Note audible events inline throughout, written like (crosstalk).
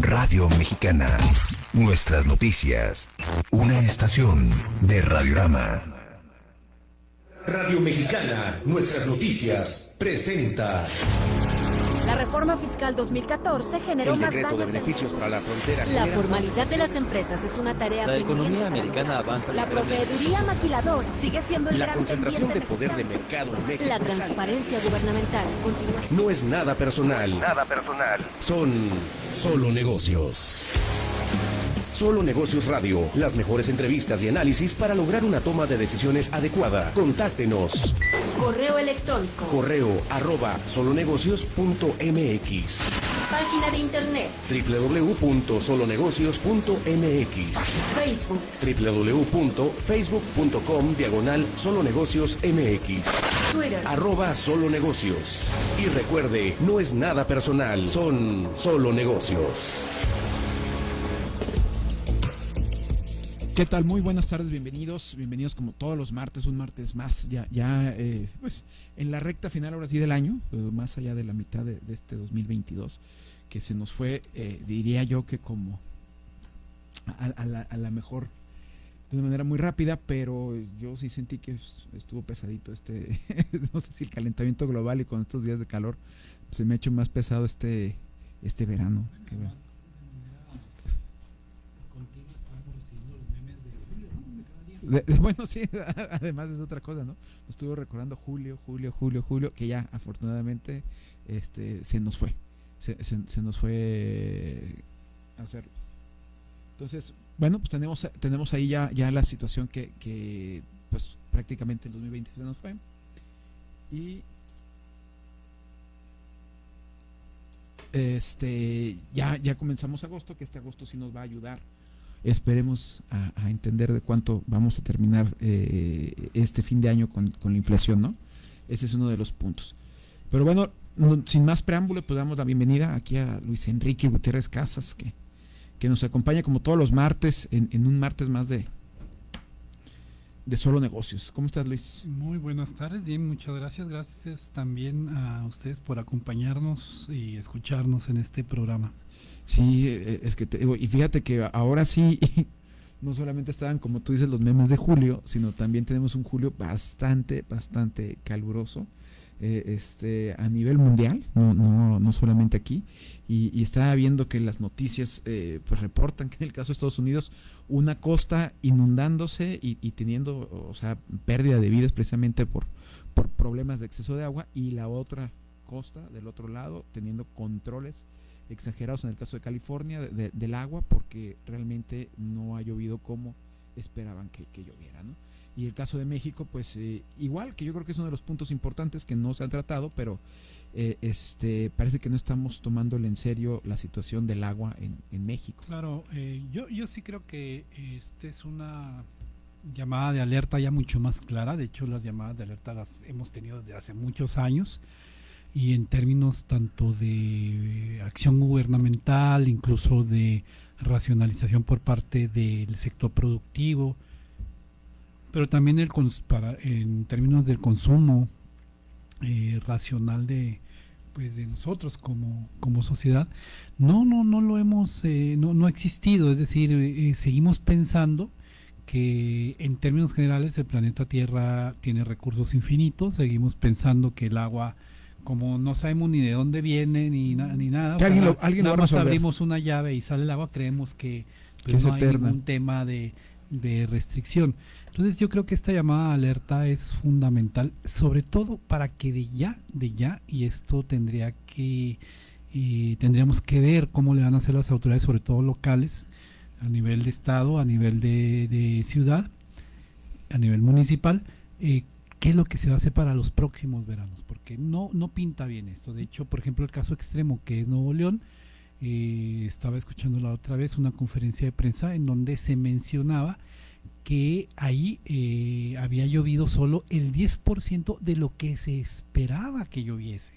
Radio Mexicana. Nuestras noticias. Una estación de Radiorama. Radio Mexicana, nuestras noticias, presenta. La reforma fiscal 2014 generó El más decreto de daños. en- beneficios para la frontera. La formalidad de las empresas es una tarea La economía americana avanza La proveeduría maquiladora sigue siendo el La gran concentración de poder de mercado en México. La transparencia gubernamental continúa. No es nada personal. Nada personal. Son solo negocios. Solo Negocios Radio. Las mejores entrevistas y análisis para lograr una toma de decisiones adecuada. Contáctenos. Correo electrónico. Correo arroba solonegocios.mx Página de internet. www.solonegocios.mx Facebook. www.facebook.com diagonal solonegocios mx Twitter. arroba solo negocios. Y recuerde, no es nada personal, son solo negocios. ¿Qué tal? Muy buenas tardes, bienvenidos, bienvenidos como todos los martes, un martes más, ya, ya eh, pues en la recta final ahora sí del año, eh, más allá de la mitad de, de este 2022, que se nos fue, eh, diría yo que como a, la, mejor, de una manera muy rápida, pero yo sí sentí que es- estuvo pesadito este, (laughs) no sé si el calentamiento global y con estos días de calor, se me ha hecho más pesado este, este verano. que De- bueno, sí, (laughs) además es otra cosa, ¿no? Estuvo recordando julio, julio, julio, julio, que ya afortunadamente este, se nos fue. Se, se- nos fue a hacerlo. Entonces, bueno, pues tenemos, tenemos ahí ya, ya la situación que, que pues prácticamente el 2020 se nos fue. Y este ya, ya comenzamos agosto, que este agosto sí nos va a ayudar esperemos a, entender de cuánto vamos a terminar eh, este fin de año con, con la inflación, ¿no? Ese es uno de los puntos. Pero bueno, no- sin más preámbulo, pues damos la bienvenida aquí a Luis Enrique Gutiérrez Casas, que, que nos acompaña como todos los martes, en, en un martes más de, de solo negocios. ¿Cómo estás, Luis? Muy buenas tardes, bien, muchas gracias. Gracias también a ustedes por acompañarnos y escucharnos en este programa. Sí, eh, es que te digo, y fíjate que ahora sí, (laughs) no solamente estaban como tú dices los memes de julio, sino también tenemos un julio bastante, bastante caluroso, eh, este, a nivel mundial, no, no, no solamente aquí, y, y estaba viendo que las noticias eh, pues reportan (laughs) que en el caso de Estados Unidos, una costa inundándose y, y teniendo, o sea, pérdida de vidas precisamente por, por problemas de exceso de agua, y la otra costa del otro lado teniendo controles exagerados en el caso de California de- de- del agua porque realmente no ha llovido como esperaban que, que lloviera, ¿no? Y el caso de México, pues eh, igual, que yo creo que es uno de los puntos importantes que no se han tratado, pero eh, este parece que no estamos tomándole en serio la situación del agua en, en México. Claro, eh, yo, yo sí creo que este es una llamada de alerta ya mucho más clara. De hecho, las llamadas de alerta las hemos tenido desde hace muchos años y en términos tanto de acción gubernamental, incluso de racionalización por parte del sector productivo, pero también el para, en términos del consumo eh, racional de pues de nosotros como, como sociedad no no no lo hemos eh, no, no ha existido. Es decir eh, seguimos pensando que en términos generales el planeta Tierra tiene recursos infinitos seguimos pensando que el agua como no sabemos ni de dónde viene ni, na- ni nada Que alguien lo- alguien lo nada más resolver. abrimos una llave y sale el agua creemos que pues, no hay eterna. ningún tema de, de restricción entonces yo creo que esta llamada de alerta es fundamental, sobre todo para que de ya, de ya, y esto tendría que, eh, tendríamos que ver cómo le van a hacer las autoridades, sobre todo locales, a nivel de estado, a nivel de, de ciudad, a nivel municipal, eh, qué es lo que se va a hacer para los próximos veranos, porque no, no pinta bien esto. De hecho, por ejemplo, el caso extremo que es Nuevo León, eh, estaba escuchando la otra vez una conferencia de prensa en donde se mencionaba que ahí eh, había llovido solo el 10% de lo que se esperaba que lloviese.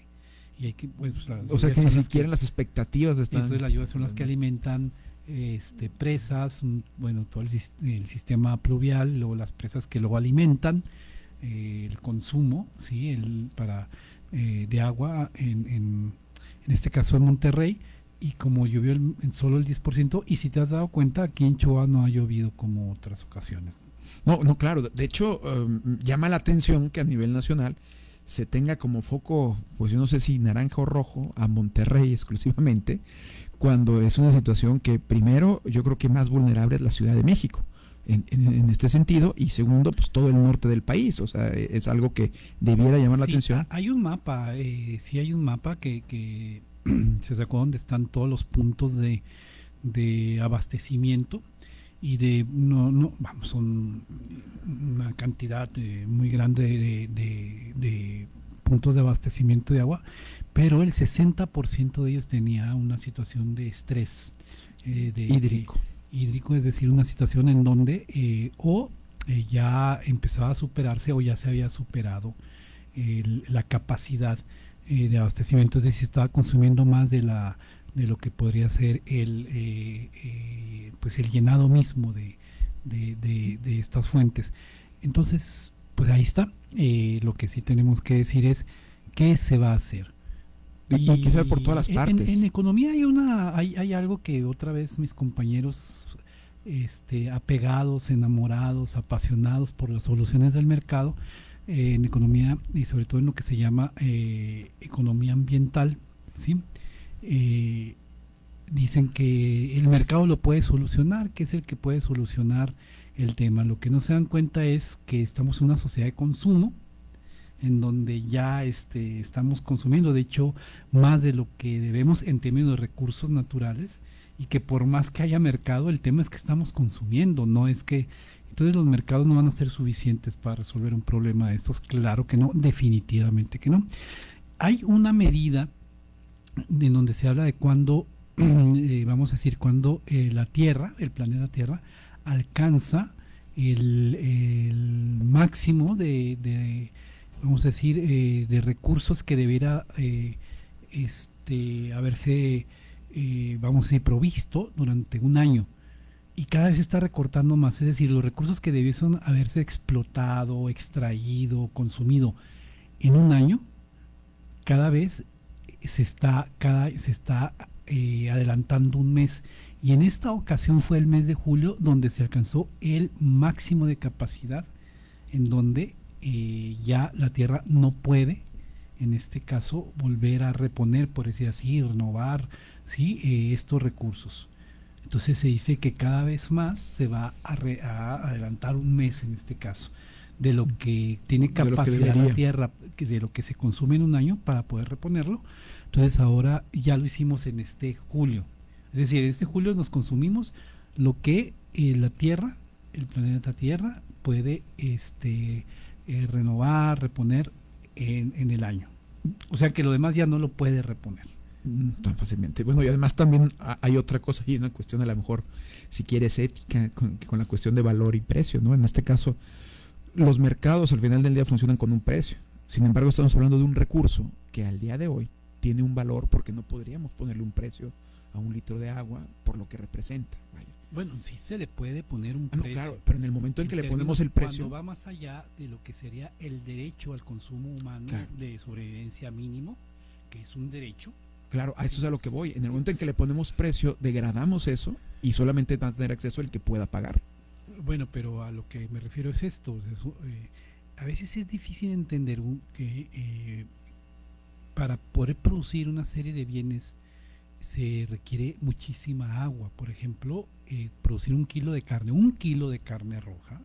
Y hay que, pues, O sea que ni siquiera las expectativas están. entonces las lluvias son las que alimentan este, presas, un- bueno, todo el, el sistema pluvial, luego las presas que luego alimentan eh, el consumo, sí, el para eh, de agua en, en, este caso en Monterrey y como llovió el, en solo el 10%, y si te has dado cuenta, aquí en Chihuahua no ha llovido como otras ocasiones. No, no, claro. De hecho, um, llama la atención que a nivel nacional se tenga como foco, pues yo no sé si naranja o rojo, a Monterrey exclusivamente, cuando es una situación que primero yo creo que más vulnerable es la Ciudad de México. En, en, este sentido y segundo pues todo el norte del país o sea es algo que debiera llamar la Sí, atención. Hay un mapa, eh, sí hay un mapa que, que (clears throat) se sacó donde están todos los puntos de, de abastecimiento y de no no vamos son una cantidad eh, muy grande de, de- de puntos de abastecimiento de agua pero el 60% de ellos tenía una situación de estrés eh, de, hídrico hídrico, es decir, una situación en donde eh, o eh, ya empezaba a superarse o ya se había superado la capacidad eh, de abastecimiento, es decir, estaba consumiendo más de la de lo que podría ser el pues el llenado mismo de, de- de- de estas fuentes. Entonces, pues ahí está. Lo que sí tenemos que decir es qué se va a hacer. Y, que por todas las en- partes En, economía hay una hay, hay algo que otra vez mis compañeros este, apegados, enamorados, apasionados por las soluciones del mercado eh, en economía y sobre todo en lo que se llama eh, economía ambiental, ¿sí? Eh, dicen que el mercado lo puede solucionar, que es el que puede solucionar el tema. Lo que no se dan cuenta es que estamos en una sociedad de consumo, en donde ya este, estamos consumiendo, de hecho, más de lo que debemos en términos de recursos naturales, y que por más que haya mercado, el tema es que estamos consumiendo, no es que... Entonces los mercados no van a ser suficientes para resolver un problema de estos, claro que no, definitivamente que no. Hay una medida en donde se habla de cuando, (clears throat) eh, vamos a decir, cuando eh, la Tierra, el planeta Tierra, alcanza el, máximo de, vamos a decir, eh, de recursos que debiera eh, este, haberse, eh, vamos a decir, provisto durante un año. Y cada vez se está recortando más, es decir, los recursos que debiesen haberse explotado, extraído, consumido en un año, cada vez se está, cada, se está adelantando un mes. Y en esta ocasión fue el mes de julio donde se alcanzó el máximo de capacidad, en donde eh, ya la Tierra no puede, en este caso, volver a reponer, por decir así, renovar ¿sí? Eh, estos recursos. Entonces se dice que cada vez más se va a, re- a adelantar un mes en este caso de lo que tiene que capacidad la. Tierra, de lo que se consume en un año para poder reponerlo. Entonces ahora ya lo hicimos en este julio. Es decir, en este julio nos consumimos lo que eh, la Tierra, el planeta Tierra, puede este, eh, renovar, reponer en, en el año. O sea que lo demás ya no lo puede reponer. Mm, tan fácilmente. Bueno, y además también ha- hay otra cosa y una cuestión a lo mejor, si quieres, ética, con, con la cuestión de valor y precio, ¿no? En este caso, los mercados al final del día funcionan con un precio. Sin embargo, estamos hablando de un recurso que al día de hoy tiene un valor porque no podríamos ponerle un precio a un litro de agua por lo que representa. Bueno, sí se le puede poner un Ah, no, precio. claro, pero en el momento en que le ponemos el precio, Cuando va más allá de lo que sería el derecho al consumo humano Claro. de sobrevivencia mínimo, que es un derecho, claro, a eso es a lo que voy. En el momento en que le ponemos precio, degradamos eso y solamente va a tener acceso el que pueda pagar. Bueno, pero a lo que me refiero es esto. es, eh, a veces es difícil entender un- que eh, para poder producir una serie de bienes se requiere muchísima agua. Por ejemplo, eh, producir un kilo de carne, un kilo de carne roja,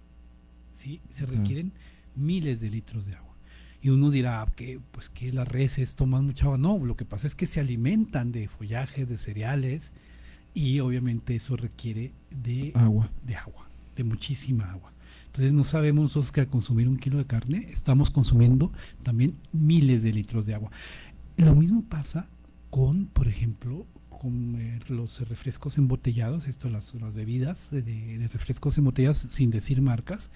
¿sí? se requieren miles de litros de agua. Y uno dirá "Ah, que pues que las reses toman mucha agua. No, lo que pasa es que se alimentan de follajes, de cereales, y obviamente eso requiere de Agua. de agua, de muchísima agua. Entonces no sabemos nosotros que al consumir un kilo de carne estamos consumiendo también miles de litros de agua. Lo mismo pasa con, por ejemplo, con eh, los refrescos embotellados, esto las, las bebidas de, de refrescos embotellados sin decir marcas,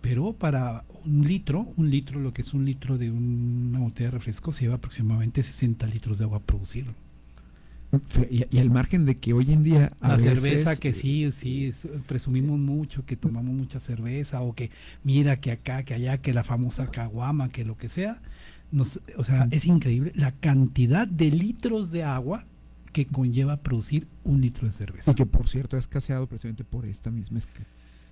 pero para un litro, un litro, lo que es un litro de una botella de refresco, se lleva aproximadamente 60 litros de agua. Fe- Y, y el margen de que hoy en día. a La veces, cerveza que eh, sí, sí, es- presumimos mucho que tomamos mucha cerveza o que mira que acá, que allá, que la famosa caguama, que lo que sea. Nos, o sea, es increíble la cantidad de litros de agua que conlleva producir un litro de cerveza. Y que por cierto ha escaseado precisamente por esta misma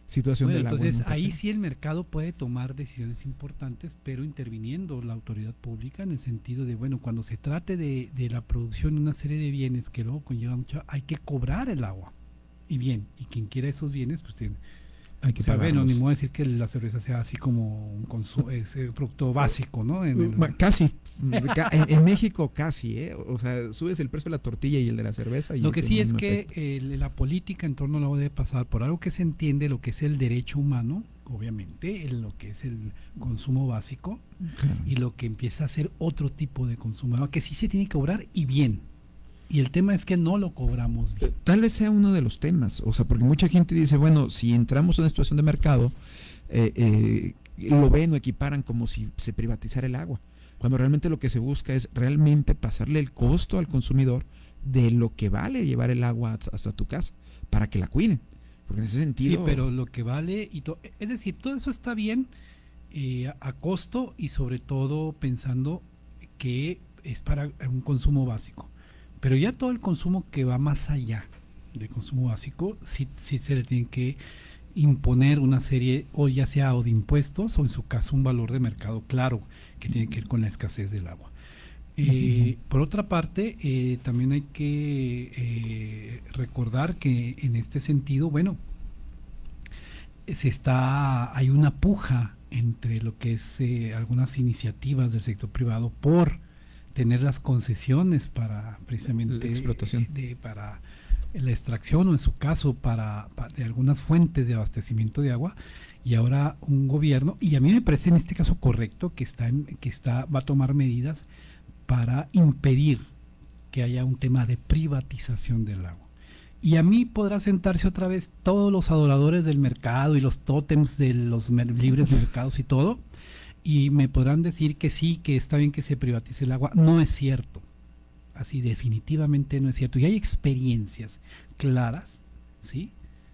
situación bueno, del agua. Entonces ahí sí el mercado puede tomar decisiones importantes, pero interviniendo la autoridad pública en el sentido de, bueno, cuando se trate de, de la producción de una serie de bienes que luego conlleva mucho, hay que cobrar el agua. Y bien, y quien quiera esos bienes, pues tiene, hay que o sea, bueno, ni modo decir que la cerveza sea así como un (laughs) ese producto básico, ¿no? En el... Casi, (laughs) en, en, México casi, ¿eh? O sea, subes el precio de la tortilla y el de la cerveza. Y lo que sí es que el, la política en torno a lo debe pasar por algo que se entiende, lo que es el derecho humano, obviamente, en lo que es el consumo básico, claro. y lo que empieza a ser otro tipo de consumo, que sí se tiene que cobrar y bien. Y el tema es que no lo cobramos bien. Tal vez sea uno de los temas, o sea, porque mucha gente dice, bueno, si entramos en una situación de mercado, eh, eh, lo ven o equiparan como si se privatizara el agua, cuando realmente lo que se busca es realmente pasarle el costo al consumidor de lo que vale llevar el agua hasta tu casa para que la cuiden. Porque en ese sentido... Sí, pero lo que vale, y es decir, todo eso está bien eh, a costo y sobre todo pensando que es para un consumo básico. Pero ya todo el consumo que va más allá del consumo básico, sí, sí se le tiene que imponer una serie, o ya sea o de impuestos, o en su caso un valor de mercado claro, que tiene que ver con la escasez del agua. Eh, por otra parte, eh, también hay que eh, recordar que en este sentido, bueno, se está, hay una puja entre lo que es algunas iniciativas del sector privado por tener las concesiones para precisamente la explotación. de, para la extracción o en su caso para, para, de algunas fuentes de abastecimiento de agua y ahora un gobierno y a mí me parece en este caso correcto que está en, que está va a tomar medidas para impedir que haya un tema de privatización del agua. Y a mí podrá sentarse otra vez todos los adoradores del mercado y los tótems de los libres mercados y todo y me podrán decir que sí, que está bien que se privatice el agua. No es cierto. Así definitivamente no es cierto. Y hay experiencias claras, ¿sí?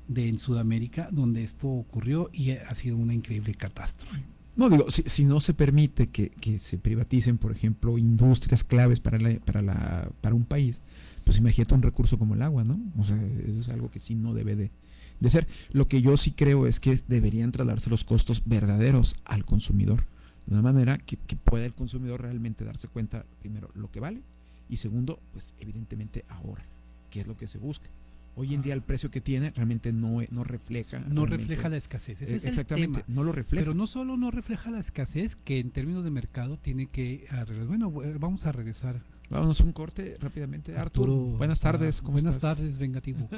De en Sudamérica donde esto ocurrió y ha sido una increíble catástrofe. No, digo, si, si no se permite que, que, se privaticen, por ejemplo, industrias claves para, la, para, la, para un país, pues imagínate un recurso como el agua, ¿no? O sea, eso es algo que sí no debe de, de ser. Lo que yo sí creo es que deberían trasladarse los costos verdaderos al consumidor de una manera que, que, pueda el consumidor realmente darse cuenta, primero, lo que vale y segundo, pues evidentemente ahora, qué es lo que se busca. Hoy en día el precio que tiene realmente no, no refleja. No refleja la escasez. Ese es exactamente, el tema. no lo refleja. Pero no solo no refleja la escasez, que en términos de mercado tiene que arreglar. Bueno, vamos a regresar. Vámonos un corte rápidamente. Arturo, Arturo buenas tardes. ¿cómo buenas estás? tardes, vengativo.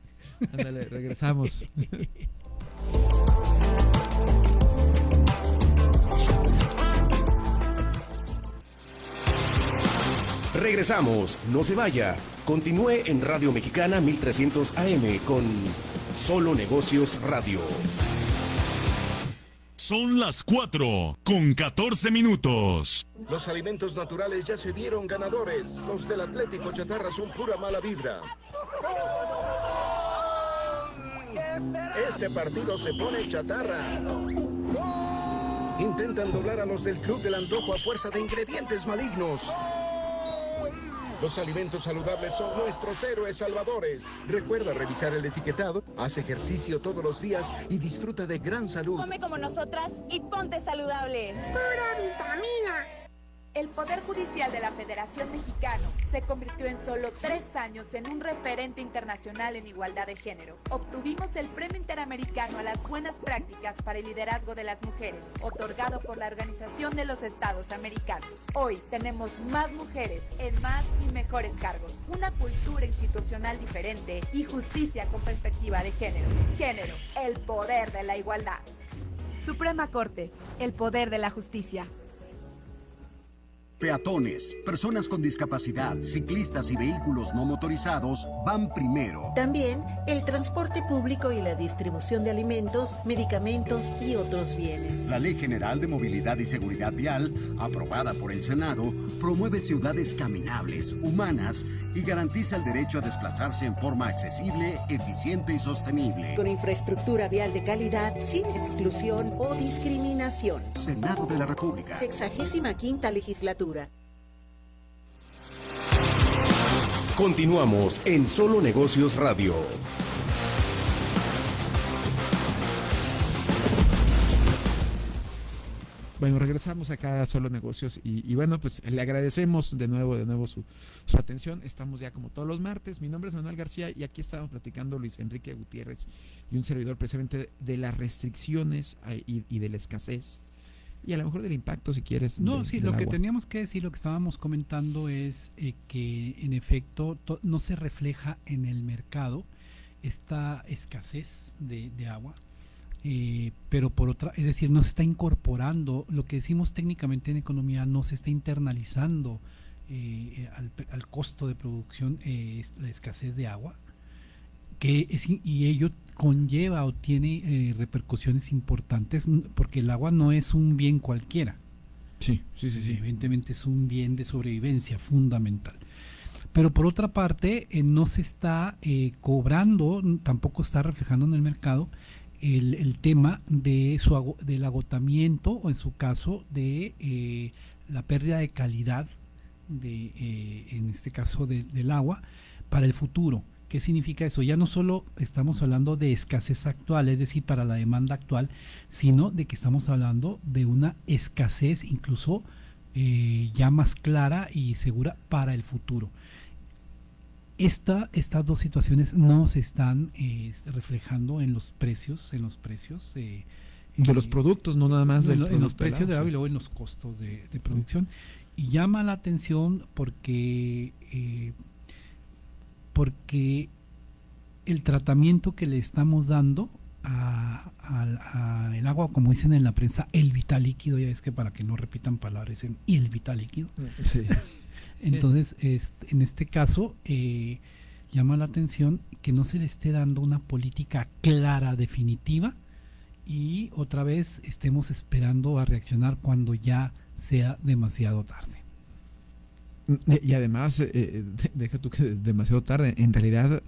(laughs) Ándale, regresamos. (laughs) Regresamos, no se vaya. Continúe en Radio Mexicana 1300 AM con Solo Negocios Radio. Son las 4 con 14 minutos. Los alimentos naturales ya se vieron ganadores. Los del Atlético Chatarra son pura mala vibra. Este partido se pone chatarra. Intentan doblar a los del Club del Antojo a fuerza de ingredientes malignos. Los alimentos saludables son nuestros héroes salvadores. Recuerda revisar el etiquetado, haz ejercicio todos los días y disfruta de gran salud. Come como nosotras y ponte saludable. Pura vitamina. El Poder Judicial de la Federación Mexicano se convirtió en solo tres años en un referente internacional en igualdad de género. Obtuvimos el Premio Interamericano a las Buenas Prácticas para el Liderazgo de las Mujeres, otorgado por la Organización de los Estados Americanos. Hoy tenemos más mujeres en más y mejores cargos, una cultura institucional diferente y justicia con perspectiva de género. Género, el poder de la igualdad. Suprema Corte, el poder de la justicia. Peatones, personas con discapacidad, ciclistas y vehículos no motorizados van primero. También el transporte público y la distribución de alimentos, medicamentos y otros bienes. La Ley General de Movilidad y Seguridad Vial, aprobada por el Senado, promueve ciudades caminables, humanas y garantiza el derecho a desplazarse en forma accesible, eficiente y sostenible. Con infraestructura vial de calidad, sin exclusión o discriminación. Senado de la República. Sexagésima quinta legislatura. Continuamos en Solo Negocios Radio. Bueno, regresamos acá a Solo Negocios y, bueno, pues le agradecemos de nuevo, de nuevo su, su, atención. Estamos ya como todos los martes. Mi nombre es Manuel García y aquí estamos platicando Luis Enrique Gutiérrez y un servidor precisamente de las restricciones y, y de la escasez y a lo mejor del impacto si quieres. No, sí, lo que teníamos que decir, lo que estábamos comentando es eh, que en efecto no se refleja en el mercado esta escasez de, de agua eh, pero por otra, es decir, no se está incorporando, lo que decimos técnicamente en economía, no se está internalizando eh, al, costo de producción eh, la escasez de agua, que y ello conlleva o tiene repercusiones importantes, porque el agua no es un bien cualquiera. Sí, sí, sí, sí. Evidentemente es un bien de sobrevivencia fundamental. Pero por otra parte, no se está cobrando, tampoco está reflejando en el mercado el, tema de su, del agotamiento o en su caso de eh, la pérdida de calidad de, eh, en este caso del agua para el futuro. ¿Qué significa eso? Ya no solo estamos hablando de escasez actual, es decir, para la demanda actual, sino de que estamos hablando de una escasez incluso eh, ya más clara y segura para el futuro esta, estas dos situaciones no se están eh, reflejando en los precios, en los precios eh, de los productos, no nada más de, en los precios de agua y luego en los costos de, producción. Y llama la atención porque eh, porque el tratamiento que le estamos dando al agua, como dicen en la prensa, el vital líquido, ya es que para que no repitan palabras, en el vital líquido. (laughs) Sí. Entonces, en este caso, eh, llama la atención que no se le esté dando una política clara, definitiva, y otra vez estemos esperando a reaccionar cuando ya sea demasiado tarde. Y además, eh, eh, deja tú que demasiado tarde, en realidad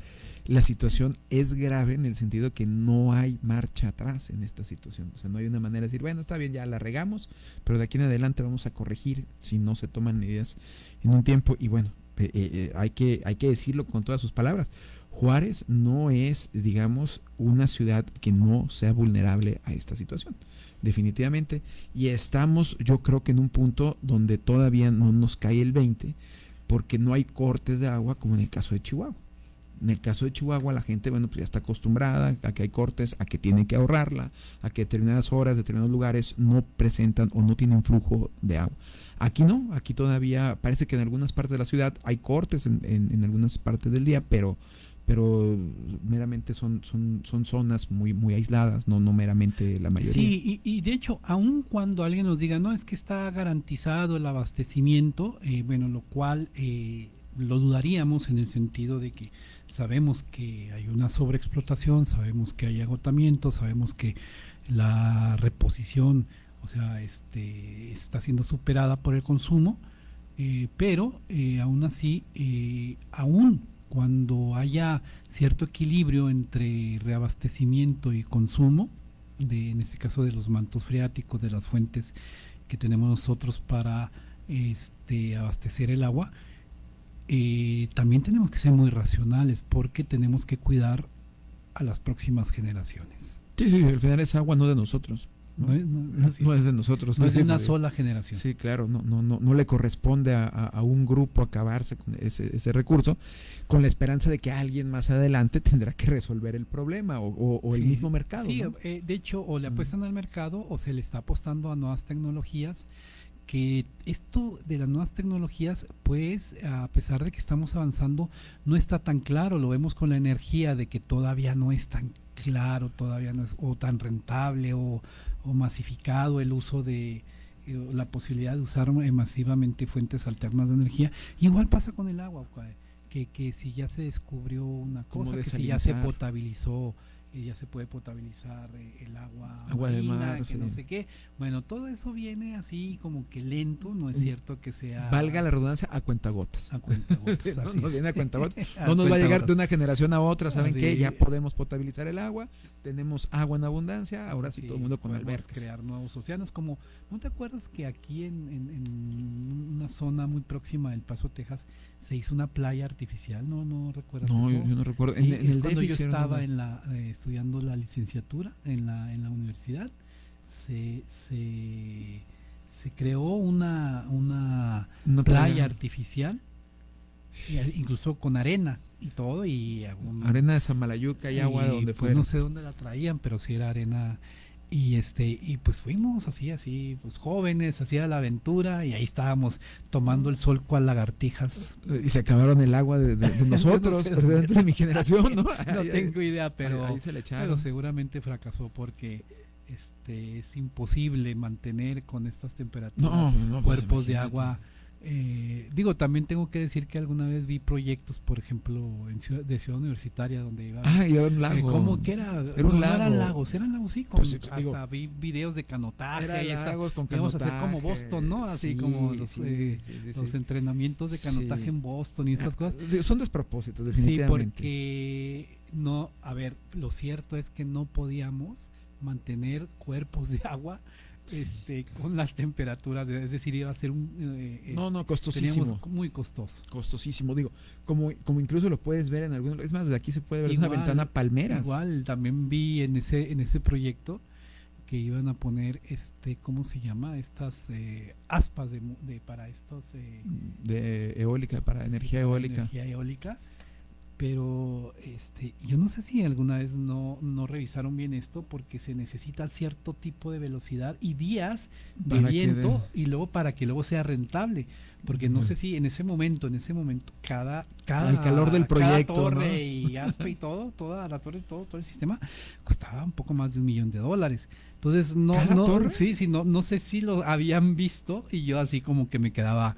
la situación es grave en el sentido que no hay marcha atrás en esta situación. O sea, no hay una manera de decir, bueno, está bien, ya la regamos, pero de aquí en adelante vamos a corregir si no se toman medidas en un tiempo. Y bueno, eh, eh, hay, que, hay que decirlo con todas sus palabras. Juárez no es, digamos, una ciudad que no sea vulnerable a esta situación, definitivamente. Y estamos, yo creo que en un punto donde todavía no nos cae el 20, porque no hay cortes de agua como en el caso de Chihuahua. En el caso de Chihuahua, la gente, bueno, pues ya está acostumbrada a que hay cortes, a que tienen que ahorrarla, a que determinadas horas, determinados lugares no presentan o no tienen flujo de agua. Aquí no, aquí todavía parece que en algunas partes de la ciudad hay cortes en, en, algunas partes del día, pero pero meramente son, son, son zonas muy, muy aisladas, no, no meramente la mayoría. Sí, y, de hecho, aun cuando alguien nos diga, no, es que está garantizado el abastecimiento, eh, bueno, lo cual eh, lo dudaríamos en el sentido de que sabemos que hay una sobreexplotación, sabemos que hay agotamiento, sabemos que la reposición, o sea, este, está siendo superada por el consumo, eh, pero eh, aún así, aún cuando haya cierto equilibrio entre reabastecimiento y consumo, de, en este caso de los mantos freáticos, de las fuentes que tenemos nosotros para este, abastecer el agua, eh, también tenemos que ser muy racionales porque tenemos que cuidar a las próximas generaciones. Sí, sí, al final es agua no de nosotros. No, es, de nosotros. No, es de una sola generación. Sí, claro, no, no, no, no le corresponde a, un grupo acabarse con ese, ese, recurso con la esperanza de que alguien más adelante tendrá que resolver el problema o, el mismo mercado. Sí, eh, de hecho, o le apuestan al mercado o se le está apostando a nuevas tecnologías que esto de las nuevas tecnologías, pues a pesar de que estamos avanzando, no está tan claro, lo vemos con la energía de que todavía no es tan claro, todavía no es o tan rentable o, masificado el uso de eh, la posibilidad de usar masivamente fuentes alternas de energía. Igual pasa con el agua, que, que si ya se descubrió una cosa, que si ya se potabilizó y ya se puede potabilizar eh, el agua, Agua de marina, mar, que sí. no sé qué. Bueno, todo eso viene así como que lento, no es cierto que sea... Valga la redundancia a cuentagotas. A cuentagotas, Sí, (laughs) no nos viene a cuentagotas. (laughs) A No nos va a llegar de una generación a otra. ¿Saben qué? Ya podemos potabilizar el agua. Tenemos agua en abundancia. Ahora sí, todo el mundo con albercas. crear nuevos océanos como ¿no te acuerdas que aquí en, en- en una zona muy próxima del Paso, Texas, se hizo una playa artificial? ¿No no recuerdas No, eso? yo- no recuerdo. En- Sí, en es el cuando yo estaba en la eh, estudiando la licenciatura en la en la universidad se se, se creó una una, Una playa, playa. artificial y incluso con arena y todo y algún- Arena de Samalayuca y agua de donde pues, fuera. no sé dónde la traían, pero sí era arena. Y este, y pues fuimos así, así, pues jóvenes, hacía la aventura, y ahí estábamos tomando el sol cual lagartijas. Y se acabaron el agua de, de- de (laughs) nosotros, sé dónde. de mi generación, (laughs) ¿no? No tengo idea, pero, ahí se le pero seguramente fracasó porque este es imposible mantener con estas temperaturas No, no, pues, cuerpos de agua. Eh, digo, también tengo que decir que alguna vez vi proyectos, por ejemplo, en ciudad, de Ciudad Universitaria, donde iba. Ah, y era un lago. Eh, ¿Cómo que era? Era un No, lago. eran lagos, eran lagos, sí. con- Pues, sí, hasta digo, vi videos de canotaje. era lagos con íbamos a hacer como canotaje, Boston, ¿no? Así sí, como los, sí, eh, sí, sí, los sí. entrenamientos de canotaje Sí. en Boston y estas Ah, cosas. Son despropósitos, Sí, definitivamente. porque no, a ver, lo cierto es que no podíamos mantener cuerpos de agua este con las temperaturas, de- es decir, iba a ser un eh, No, este, no, costosísimo. teníamos muy costoso. Costosísimo, digo, como, como incluso lo puedes ver en algunos, es más, desde aquí se puede ver una Igual- ventana palmeras. Igual también vi en ese en ese proyecto que iban a poner este cómo se llama estas eh, aspas de, de para estos eh, de eólica, para energía eólica. energía eólica pero este yo no sé si alguna vez no no revisaron bien esto porque se necesita cierto tipo de velocidad y días de viento y luego para que luego sea rentable porque no sé si en ese momento en ese momento cada cada Al calor del cada proyecto, torre ¿no? y aspa y todo toda la torre todo todo el sistema costaba un poco más de un millón de dólares entonces no ¿Cada no torre? sí sí no no sé si lo habían visto y yo así como que me quedaba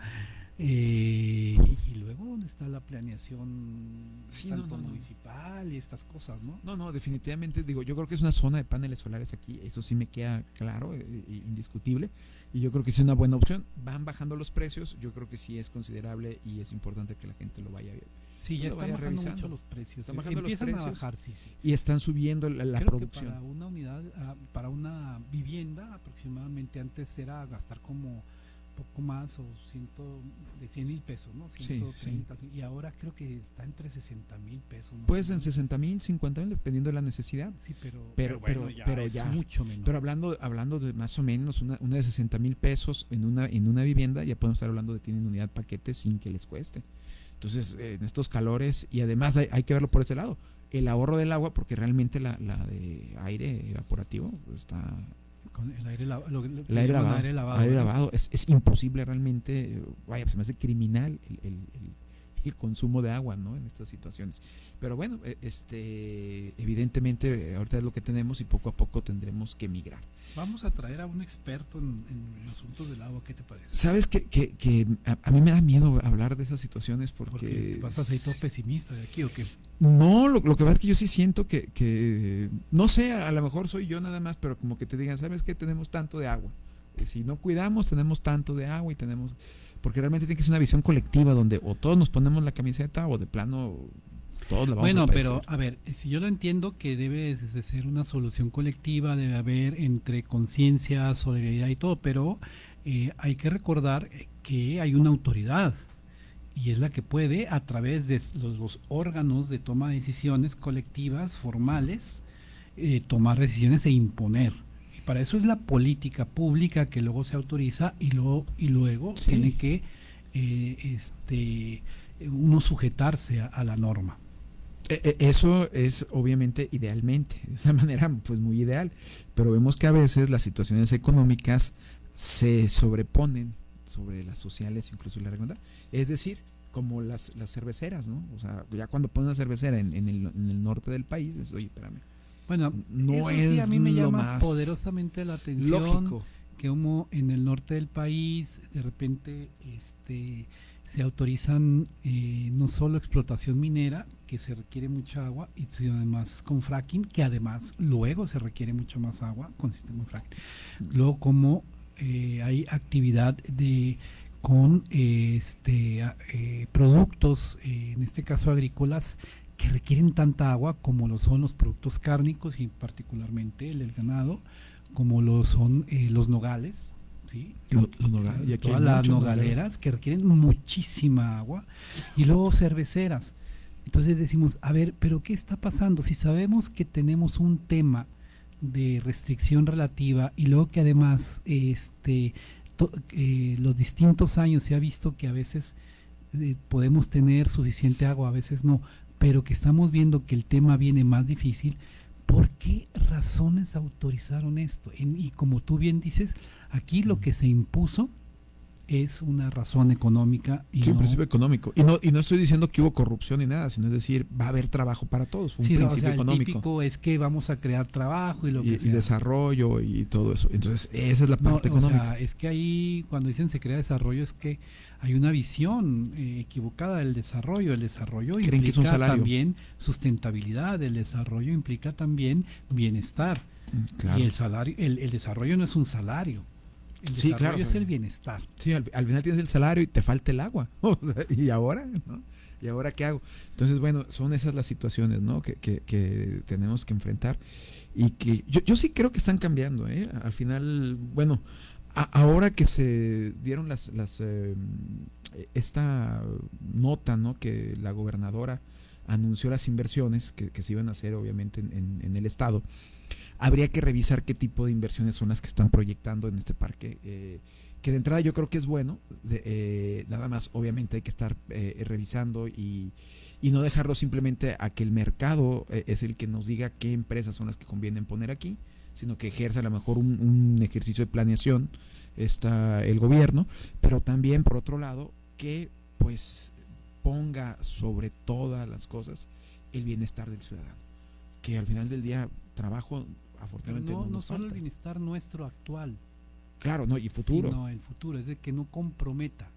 eh, y luego dónde está la planeación Sí, no, tanto no, no. municipal y estas cosas no No, no, definitivamente, digo, yo creo que es una zona de paneles solares aquí, eso sí me queda claro, eh, indiscutible, y yo creo que es una buena opción. Van bajando los precios, yo creo que sí es considerable y es importante que la gente lo vaya viendo. sí ya están bajando revisando. mucho los precios Están eh, bajando los empiezan a precios bajar sí sí Y están subiendo la, la Creo que producción. para una unidad ah, para una vivienda aproximadamente antes era gastar como poco más o ciento de 100 mil pesos no Sí, 130 y ahora creo que está entre 60 mil pesos más Pues en menos. 60 mil, 50 mil, dependiendo de la necesidad. sí pero Pero, pero, bueno, ya pero es ya. mucho menos Pero hablando, hablando de más o menos una, una de 60 mil pesos en una, en una vivienda, ya podemos estar hablando de tienen unidad paquete sin que les cueste. Entonces, eh, en estos calores, y además hay, hay que verlo por ese lado, el ahorro del agua, porque realmente la, la de aire evaporativo está... con el aire, la- lo- El aire lavado, aire lavado, aire lavado. Es, es imposible realmente, vaya, se me hace criminal el, el- el- el consumo de agua, ¿no? En estas situaciones. Pero bueno, eh, este, evidentemente ahorita es lo que tenemos y poco a poco tendremos que migrar. Vamos a traer a un experto en, en asuntos del agua, ¿qué te parece? Sabes que, que, que a, a mí me da miedo hablar de esas situaciones porque... Porque vas a ser todo pesimista de aquí o qué? No, lo, lo que pasa es que yo sí siento que, que no sé, a, lo mejor soy yo nada más, pero como que te digan, ¿sabes qué? Tenemos tanto de agua. Si no cuidamos, tenemos tanto de agua y tenemos... Porque realmente tiene que ser una visión colectiva donde o todos nos ponemos la camiseta o de plano todos la vamos Bueno, a pero padecer. a ver, si yo lo entiendo que debe de ser una solución colectiva, debe haber entre conciencia, solidaridad y todo, pero eh, hay que recordar que hay una autoridad y es la que puede a través de los, los órganos de toma de decisiones colectivas, formales, eh, tomar decisiones e imponer. Para eso es la política pública que luego se autoriza y luego, y luego Sí. tiene que eh, este, uno sujetarse a- a la norma. E- e- Eso es obviamente idealmente, de una (laughs) manera pues muy ideal, pero vemos que a veces las situaciones económicas se sobreponen sobre las sociales, incluso la regla. Es decir, como las, las cerveceras, ¿no? O sea, ya cuando ponen una cervecera en, en el, en el norte del país, es, oye, espérame. Bueno, No eso sí es a mí me llama más poderosamente la atención Lógico. que como en el norte del país de repente este se autorizan eh, no solo explotación minera, que se requiere mucha agua, y además con fracking, que además luego se requiere mucho más agua con sistema fracking. Luego como eh, hay actividad de con este productos, en este caso agrícolas, que requieren tanta agua como lo son los productos cárnicos y particularmente el del ganado, como lo son los nogales, ¿sí? y todas las nogaleras que requieren muchísima agua y luego cerveceras. Entonces decimos, a ver, pero ¿qué está pasando? Si sabemos que tenemos un tema de restricción relativa y luego que además este eh, los distintos años se ha visto que a veces eh, podemos tener suficiente agua, a veces no, pero que estamos viendo que el tema viene más difícil, ¿por qué razones autorizaron esto? y como tú bien dices, Aquí lo que se impuso es una razón económica. Y sí, un principio económico. Y no, y no estoy diciendo que hubo corrupción ni nada, sino es decir, va a haber trabajo para todos. Fue un principio económico. El típico es que vamos a crear trabajo y lo que y, desarrollo y todo eso. Entonces, esa es la parte económica. O sea, es que ahí, cuando dicen se crea desarrollo, es que hay una visión eh, equivocada del desarrollo. El desarrollo implica también sustentabilidad, el desarrollo implica también bienestar. Mm, y el salario, el desarrollo no es un salario el sí, claro. es el bienestar. Sí, al, final tienes el salario y te falta el agua. (laughs) ¿Y ahora? ¿Y ahora qué hago? Entonces, bueno, son esas las situaciones ¿no? que, que, tenemos que enfrentar. Y que yo, yo, sí creo que están cambiando. ¿eh? Al final, bueno, ahora que se dieron las, las eh, esta nota ¿no? que la gobernadora anunció las inversiones que, se iban a hacer obviamente en, en el estado habría que revisar qué tipo de inversiones son las que están proyectando en este parque. Eh, que de entrada yo creo que es bueno, eh, nada más obviamente hay que estar eh, revisando y, no dejarlo simplemente a que el mercado es el que nos diga qué empresas son las que convienen poner aquí, sino que ejerza a lo mejor un, ejercicio de planeación está el gobierno, pero también por otro lado que pues ponga sobre todas las cosas el bienestar del ciudadano, que al final del día trabajo afortunadamente no, no, solo el bienestar nuestro actual. Claro, no, y futuro. Sino el futuro, es de que no comprometa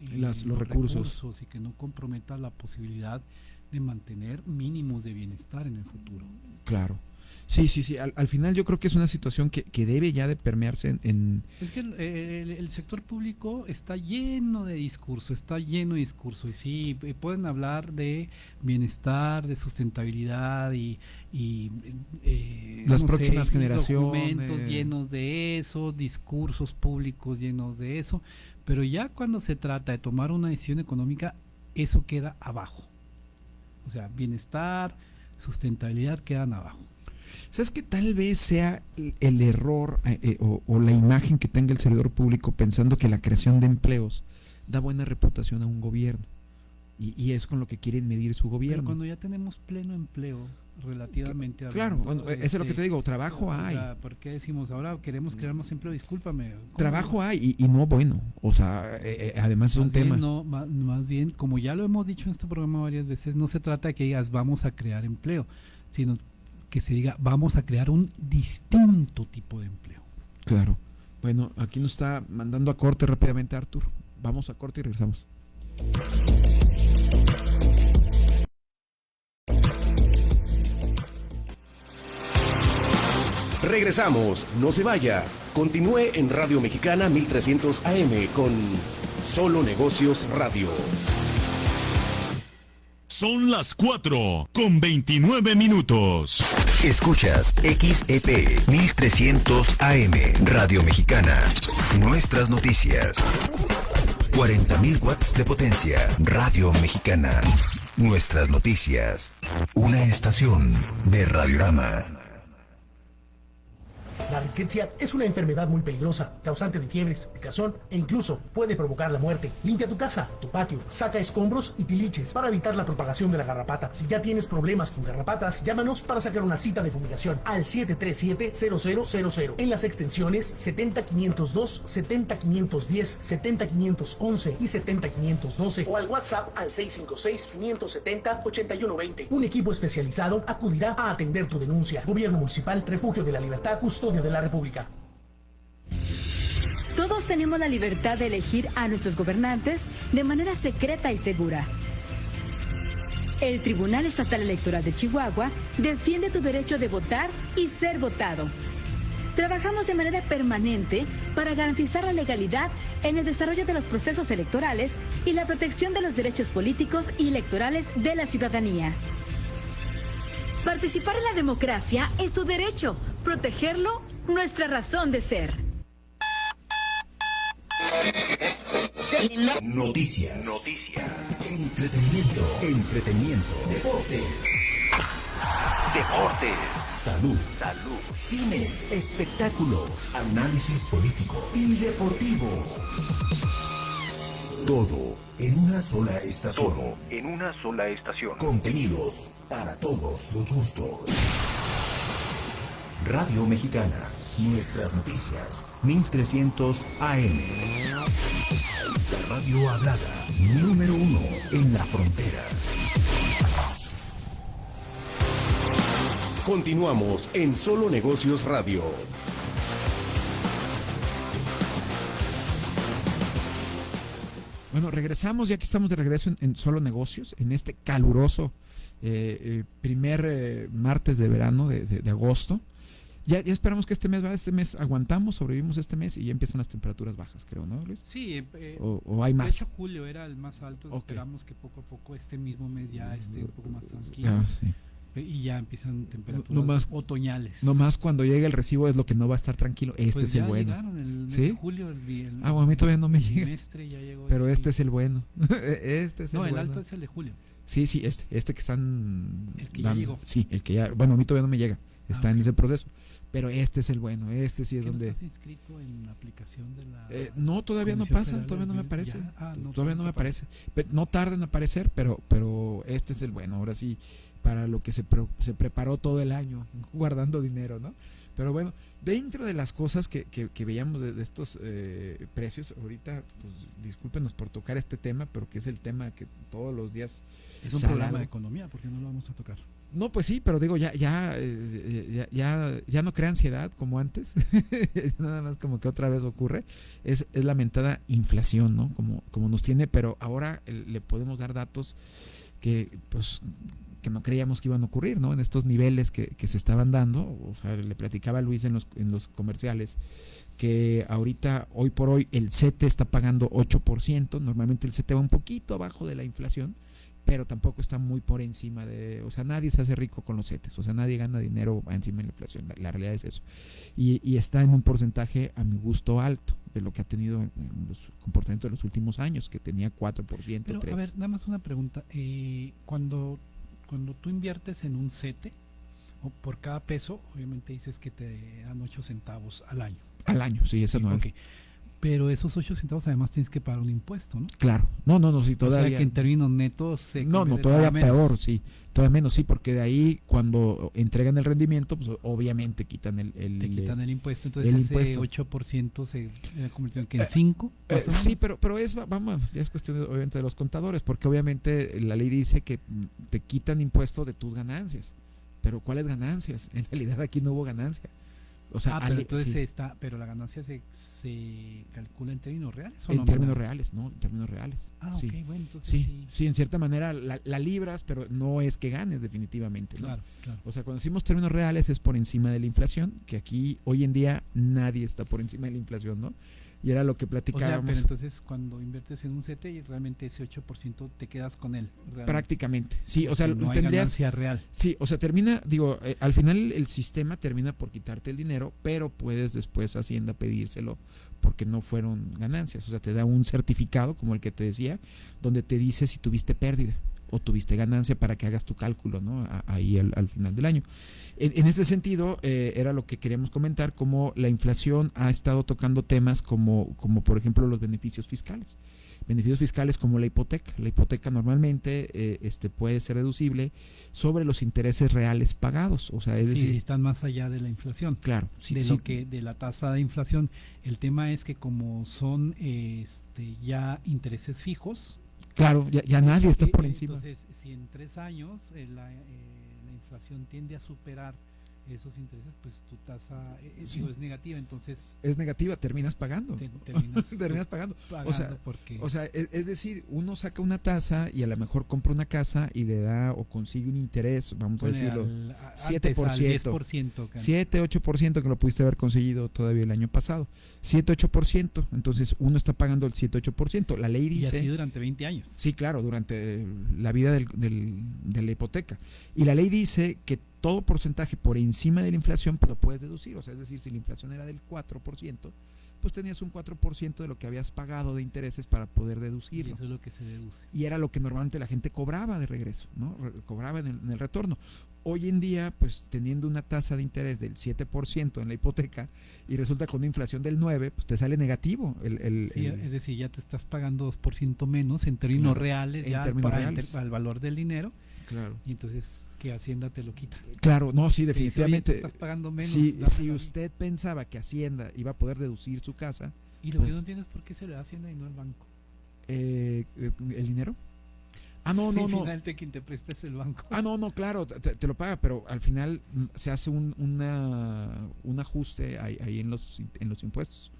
eh, los, recursos. y que no comprometa la posibilidad de mantener mínimos de bienestar en el futuro. Claro. Sí, sí, sí. Al, final yo creo que es una situación que, debe ya de permearse en... Es que el, sector público está lleno de discurso, está lleno de discurso. Y sí, eh, pueden hablar de bienestar, de sustentabilidad y... Eh, Las próximas generaciones. Documentos llenos de eso, discursos públicos llenos de eso. Pero ya cuando se trata de tomar una decisión económica, eso queda abajo. O sea, bienestar, sustentabilidad quedan abajo. ¿Sabes que tal vez sea el error eh, eh, o, la imagen que tenga el servidor público pensando que la creación de empleos da buena reputación a un gobierno? Y, es con lo que quieren medir su gobierno. Pero cuando ya tenemos pleno empleo, relativamente Claro, bueno, eso es lo que te digo, trabajo hay. ¿Por qué decimos ahora queremos crear más empleo? Discúlpame. Trabajo hay y, no bueno, o sea, eh, además es un tema. No, más, más, bien, como ya lo hemos dicho en este programa varias veces, no se trata de que digas vamos a crear empleo, sino que se diga vamos a crear un distinto tipo de empleo. Claro. Bueno, aquí nos está mandando a corte rápidamente Artur. Vamos a corte y regresamos. Regresamos, no se vaya. Continúe en Radio Mexicana 1300 AM con Solo Negocios Radio. Son las 4 con 29 minutos. Escuchas XEP 1300 AM Radio Mexicana. Nuestras noticias. 40.000 watts de potencia. Radio Mexicana. Nuestras noticias. Una estación de Radiorama. La riqueza es una enfermedad muy peligrosa, causante de fiebres, picazón e incluso puede provocar la muerte. Limpia tu casa, tu patio, saca escombros y tiliches para evitar la propagación de la garrapata. Si ya tienes problemas con garrapatas, llámanos para sacar una cita de fumigación al 737-0000 en las extensiones 70502, 70510, 70511 y 70512 o al WhatsApp al 656-570-8120. Un equipo especializado acudirá a atender tu denuncia. Gobierno Municipal, Refugio de la Libertad, Custodia de la República. Todos tenemos la libertad de elegir a nuestros gobernantes de manera secreta y segura. El Tribunal Estatal Electoral de Chihuahua defiende tu derecho de votar y ser votado. Trabajamos de manera permanente para garantizar la legalidad en el desarrollo de los procesos electorales y la protección de los derechos políticos y electorales de la ciudadanía. Participar en la democracia es tu derecho, protegerlo, nuestra razón de ser. Noticias. Noticias. Entretenimiento. Entretenimiento. Deportes. Deportes. Salud. Salud. Cine. Espectáculos. Análisis político y deportivo. Todo en una sola estación. Todo en una sola estación. Contenidos para todos los gustos. Radio Mexicana. Nuestras noticias. 1300 AM. La radio hablada. Número uno en la frontera. Continuamos en Solo Negocios Radio. Bueno, regresamos, ya que estamos de regreso en, en Solo Negocios, en este caluroso eh, eh, primer eh, martes de verano de, de, de agosto. Ya, ya, esperamos que este mes, este mes aguantamos, sobrevivimos este mes y ya empiezan las temperaturas bajas, creo, ¿no, Luis? Sí, eh, o, o, hay más. De hecho, julio era el más alto, okay. esperamos que poco a poco este mismo mes ya esté un poco más tranquilo. Ah, sí. Y ya empiezan temperaturas no, más, otoñales. No más cuando llegue el recibo es lo que no va a estar tranquilo. Este pues es el bueno. El mes ¿Sí? de julio, el, el, ah, bueno, a mí todavía no me llega. Ya llegó pero ese, este es el bueno. (laughs) este es no, el, el bueno. alto es el de julio. Sí, sí, este, este que están. El que dando. ya llegó. Sí, el que ya. Bueno, a mí todavía no me llega. Está ah, en okay. ese proceso. Pero este es el bueno, este sí es ¿Qué donde. ¿Estás inscrito en la aplicación de la.? Eh, no, todavía no pasa, todavía no me aparece. Ah, no, todavía no me aparece. Pero no tarda en aparecer, pero, pero este es el bueno. Ahora sí, para lo que se, pre se preparó todo el año, (laughs) guardando dinero, ¿no? Pero bueno, dentro de las cosas que, que, que veíamos de, de estos eh, precios, ahorita, pues discúlpenos por tocar este tema, pero que es el tema que todos los días. Es un programa de economía, porque no lo vamos a tocar. No, pues sí, pero digo, ya, ya, eh, ya, ya, ya, no crea ansiedad como antes, (laughs) nada más como que otra vez ocurre, es, es lamentada inflación, ¿no? Como, como nos tiene, pero ahora le podemos dar datos que, pues, que no creíamos que iban a ocurrir, ¿no? En estos niveles que, que se estaban dando, o sea, le platicaba a Luis en los, en los comerciales, que ahorita, hoy por hoy, el CETE está pagando 8%, normalmente el CETE va un poquito abajo de la inflación, pero tampoco está muy por encima de, o sea, nadie se hace rico con los CETES, o sea, nadie gana dinero encima de la inflación, la, la realidad es eso. Y, y, está en un porcentaje a mi gusto alto de lo que ha tenido en los comportamientos de los últimos años, que tenía 4%, pero, 3%. A ver, nada más una pregunta, eh, cuando, cuando tú inviertes en un CETE, o por cada peso, obviamente dices que te dan 8 centavos al año. Al año, sí, es anual. Okay pero esos 8 centavos además tienes que pagar un impuesto, ¿no? Claro, no, no, no, sí, todavía. O sea que en términos netos se No, no, todavía peor, sí, todavía menos, sí, porque de ahí cuando entregan el rendimiento, pues obviamente quitan el. el Te quitan el impuesto, entonces el ese impuesto. 8% se convirtió en, en 5. Eh, eh, sí, pero, pero es, vamos, ya es cuestión de, obviamente de los contadores, porque obviamente la ley dice que te quitan impuesto de tus ganancias. Pero ¿cuáles ganancias? (laughs) En realidad aquí no hubo ganancia. O sea, ah, pero entonces sí. está, pero la ganancia se, se calcula en términos reales o En no términos reales, no, en términos reales. Ah, sí. ok, bueno, entonces sí, sí. sí, en cierta manera la, la, libras, pero no es que ganes definitivamente, ¿no? Claro, claro. O sea, cuando decimos términos reales es por encima de la inflación, que aquí hoy en día nadie está por encima de la inflación, ¿no? Y era lo que platicábamos. O sea, pero entonces cuando inviertes en un CETE y realmente ese 8% te quedas con él. Realmente. Prácticamente, sí, o sea, no tendrías hay real. Sí, o sea, termina, digo, eh, al final el sistema termina por quitarte el dinero, pero puedes después Hacienda pedírselo porque no fueron ganancias, o sea, te da un certificado como el que te decía, donde te dice si tuviste pérdida o tuviste ganancia para que hagas tu cálculo, ¿no? Ahí al, al final del año. En, en este sentido, eh, era lo que queríamos comentar, como la inflación ha estado tocando temas como, como por ejemplo los beneficios fiscales. Beneficios fiscales como la hipoteca. La hipoteca normalmente eh, este, puede ser deducible sobre los intereses reales pagados. O sea, es sí, decir, si están más allá de la inflación. Claro, sí, de sí. lo que de la tasa de inflación. El tema es que como son este, ya intereses fijos, Claro, ya, ya nadie está por encima. Entonces, si en tres años eh, la, eh, la, inflación tiende a superar esos intereses, pues tu tasa eh, eh, es negativa, entonces... Es negativa, terminas pagando. (laughs) terminas, pagando. O sea, o sea es, decir, uno saca una tasa y a lo mejor compra una casa y le da o consigue un interés, vamos a decirlo, 7%. 10%, 7, 8% que lo pudiste haber conseguido todavía el año pasado. 7, 8%, entonces uno está pagando el 7, 8%. La ley dice... Y así durante 20 años. Sí, claro, durante la vida del, de la hipoteca. Y la ley dice que todo porcentaje por encima de la inflación, pues lo puedes deducir. O sea, es decir, si la inflación era del 4%, pues tenías un 4% de lo que habías pagado de intereses para poder deducirlo. Y eso es lo que se deduce. Y era lo que normalmente la gente cobraba de regreso, ¿no? cobraba en el, retorno. Hoy en día, pues teniendo una tasa de interés del 7% en la hipoteca y resulta con una inflación del 9%, pues te sale negativo. El, sí, es decir, ya te estás pagando 2% menos en términos reales, ya términos reales. al valor del dinero. Claro. Y entonces que Hacienda te lo quita. Claro, no, sí, definitivamente. estás pagando menos. Si, si usted pensaba que Hacienda iba a poder deducir su casa. Y lo que pues no entiendes por qué se le da Hacienda y no al banco. Eh, eh, ¿El dinero? Ah, no, no, no. Finalmente quien te presta es el banco. Ah, no, no, claro, te, lo paga, pero al final mm, se hace un, una, un ajuste ahí, ahí en, los, en los impuestos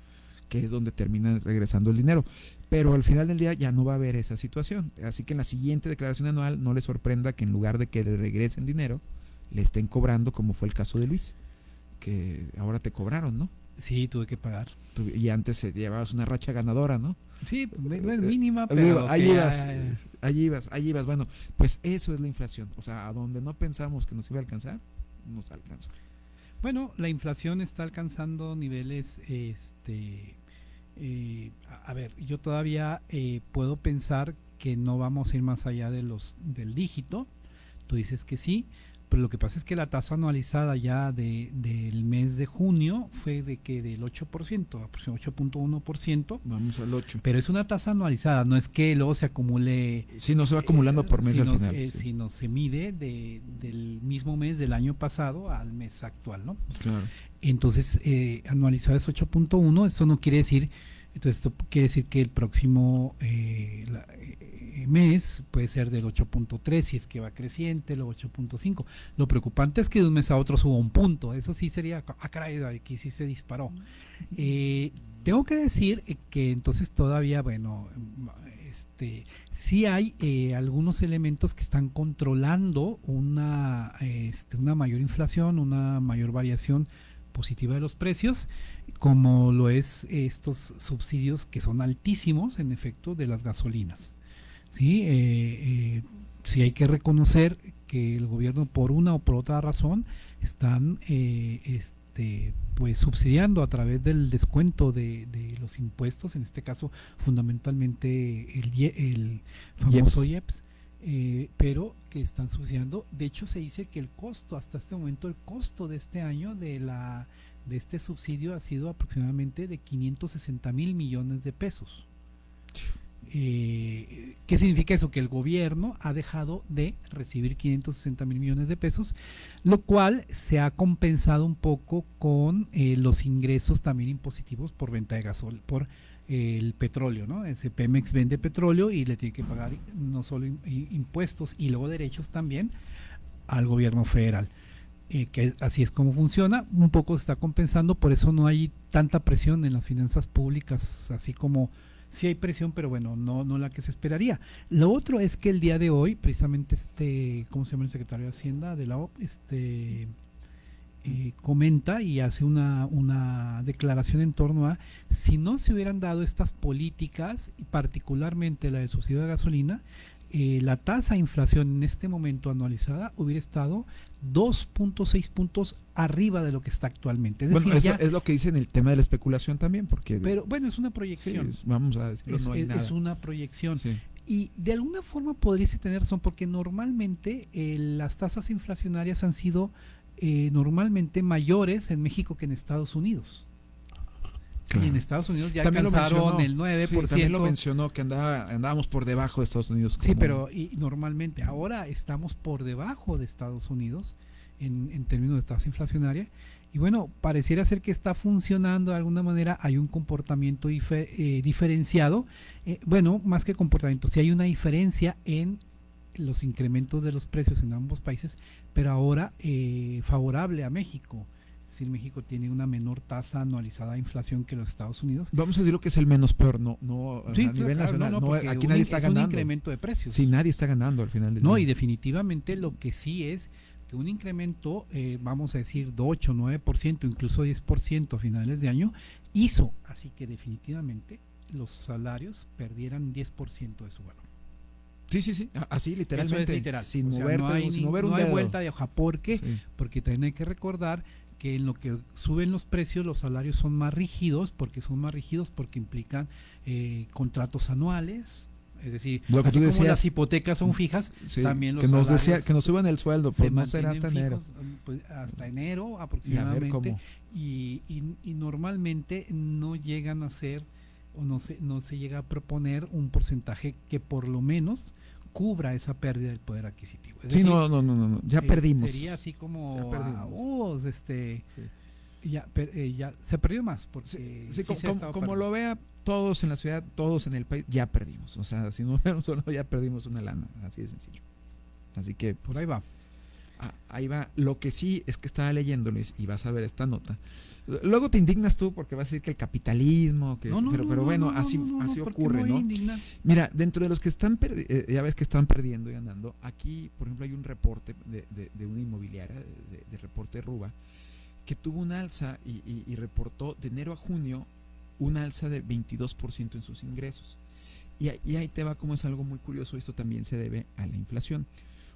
que es donde termina regresando el dinero. Pero al final del día ya no va a haber esa situación. Así que en la siguiente declaración anual no le sorprenda que en lugar de que le regresen dinero, le estén cobrando como fue el caso de Luis, que ahora te cobraron, ¿no? Sí, tuve que pagar. Y antes llevabas una racha ganadora, ¿no? Sí, no es mínima, pero... Ahí ibas, allí ibas, allí ibas. Bueno, pues eso es la inflación. O sea, a donde no pensamos que nos iba a alcanzar, nos alcanzó. Bueno, la inflación está alcanzando niveles este, eh, a ver, yo todavía eh, puedo pensar que no vamos a ir más allá de los del dígito. Tú dices que sí, pero lo que pasa es que la tasa anualizada ya de, del mes de junio fue de que del 8%, 8.1%. Vamos al 8. Pero es una tasa anualizada, no es que luego se acumule. Sí, no se va acumulando por mes al final. Eh, Sino se mide de, del mismo mes del año pasado al mes actual, ¿no? Claro. Entonces, eh, anualizado es 8.1, eso no quiere decir, entonces esto quiere decir que el próximo eh, eh, mes puede ser del 8.3 si es que va creciente, el 8.5. Lo preocupante es que de un mes a otro suba un punto, eso sí sería, ah caray, aquí sí se disparó. Eh, tengo que decir que entonces todavía, bueno, este, sí hay eh, algunos elementos que están controlando una, este, una mayor inflación, una mayor variación positiva de los precios, como lo es estos subsidios que son altísimos en efecto de las gasolinas. ¿Sí? Eh, eh, sí hay que reconocer que el gobierno por una o por otra razón están eh, este, pues subsidiando a través del descuento de, los impuestos, en este caso fundamentalmente el, el famoso IEPS. pero que están subsidiando. De hecho, se dice que el costo, hasta este momento, el costo de este año de la de este subsidio ha sido aproximadamente de 560 mil millones de pesos. Eh, ¿Qué significa eso? Que el gobierno ha dejado de recibir 560 mil millones de pesos, lo cual se ha compensado un poco con eh, los ingresos también impositivos por venta de gasol, por eh, el petróleo, ¿no? Ese Pemex vende petróleo y le tiene que pagar no solo impuestos y luego derechos también al gobierno federal. Eh, que así es como funciona, un poco se está compensando, por eso no hay tanta presión en las finanzas públicas, así como sí hay presión, pero bueno, no, no la que se esperaría. Lo otro es que el día de hoy, precisamente este, ¿cómo se llama el secretario de Hacienda de la OP? Este, eh, comenta y hace una, una declaración en torno a si no se hubieran dado estas políticas, particularmente la del subsidio de gasolina, eh, la tasa de inflación en este momento anualizada hubiera estado 2.6 puntos arriba de lo que está actualmente. Es bueno, eso es lo que dice en el tema de la especulación también, porque... Pero bueno, es una proyección. vamos a decirlo, es, no hay es una proyección. Y de alguna forma podríase tener razón, porque normalmente eh, las tasas inflacionarias han sido eh, normalmente mayores en México que en Estados Unidos. Y en Estados Unidos ya alcanzaron el 9%. también lo mencionó que andaba, andábamos por debajo de Estados Unidos. Sí, pero y normalmente ahora estamos por debajo de Estados Unidos en, en términos de tasa inflacionaria. Y bueno, pareciera ser que está funcionando de alguna manera, hay un comportamiento eh, diferenciado. Eh, bueno, más que comportamiento, si hay una diferencia en los incrementos de los precios en ambos países, pero ahora eh, favorable a México. Es decir, México tiene una menor tasa anualizada de inflación que los Estados Unidos. Vamos a decir lo que es el menos peor, no, no a nivel nacional. No, aquí nadie está ganando. un incremento de precios. Sí, nadie está ganando al final del no, día. No, y definitivamente lo que sí es que un incremento, eh, vamos a decir, de 8, 9%, incluso 10% a finales de año, hizo así que definitivamente los salarios perdieran 10% de su valor. Sí, sí, sí, así literalmente, literal. sin, moverte, no hay, sin mover no un hay dedo. vuelta de hoja. ¿Por qué? Sí. Porque también hay que recordar que en lo que suben los precios los salarios son más rígidos, porque son más rígidos porque implican eh, contratos anuales, es decir, lo que así tú decías, como las hipotecas son fijas, sí, también los que nos decía que nos suban el sueldo, pues no será hasta enero. Pues hasta enero aproximadamente. Y, y, y, normalmente no llegan a ser o no se, no se llega a proponer un porcentaje que por lo menos cubra esa pérdida del poder adquisitivo. Es sí, decir, no, no, no, no, ya eh, perdimos. Sería así como, oh, este, sí. ya, per, eh, ya se perdió más porque sí, sí, como, como lo vea todos en la ciudad, todos en el país, ya perdimos. O sea, si no (laughs) vemos solo, ya perdimos una lana, así de sencillo. Así que por ahí va. Ah, ahí va. Lo que sí es que estaba leyendo, Luis, y vas a ver esta nota. Luego te indignas tú porque vas a decir que el capitalismo, que, no, no, pero, pero no, bueno, así, así ocurre, ¿no? Mira, dentro de los que están, eh, ya ves que están perdiendo y ganando, aquí, por ejemplo, hay un reporte de, de, de una inmobiliaria, de, de, reporte Ruba, que tuvo un alza y, y, y, reportó de enero a junio un alza de 22% en sus ingresos. Y, y ahí te va como es algo muy curioso, esto también se debe a la inflación.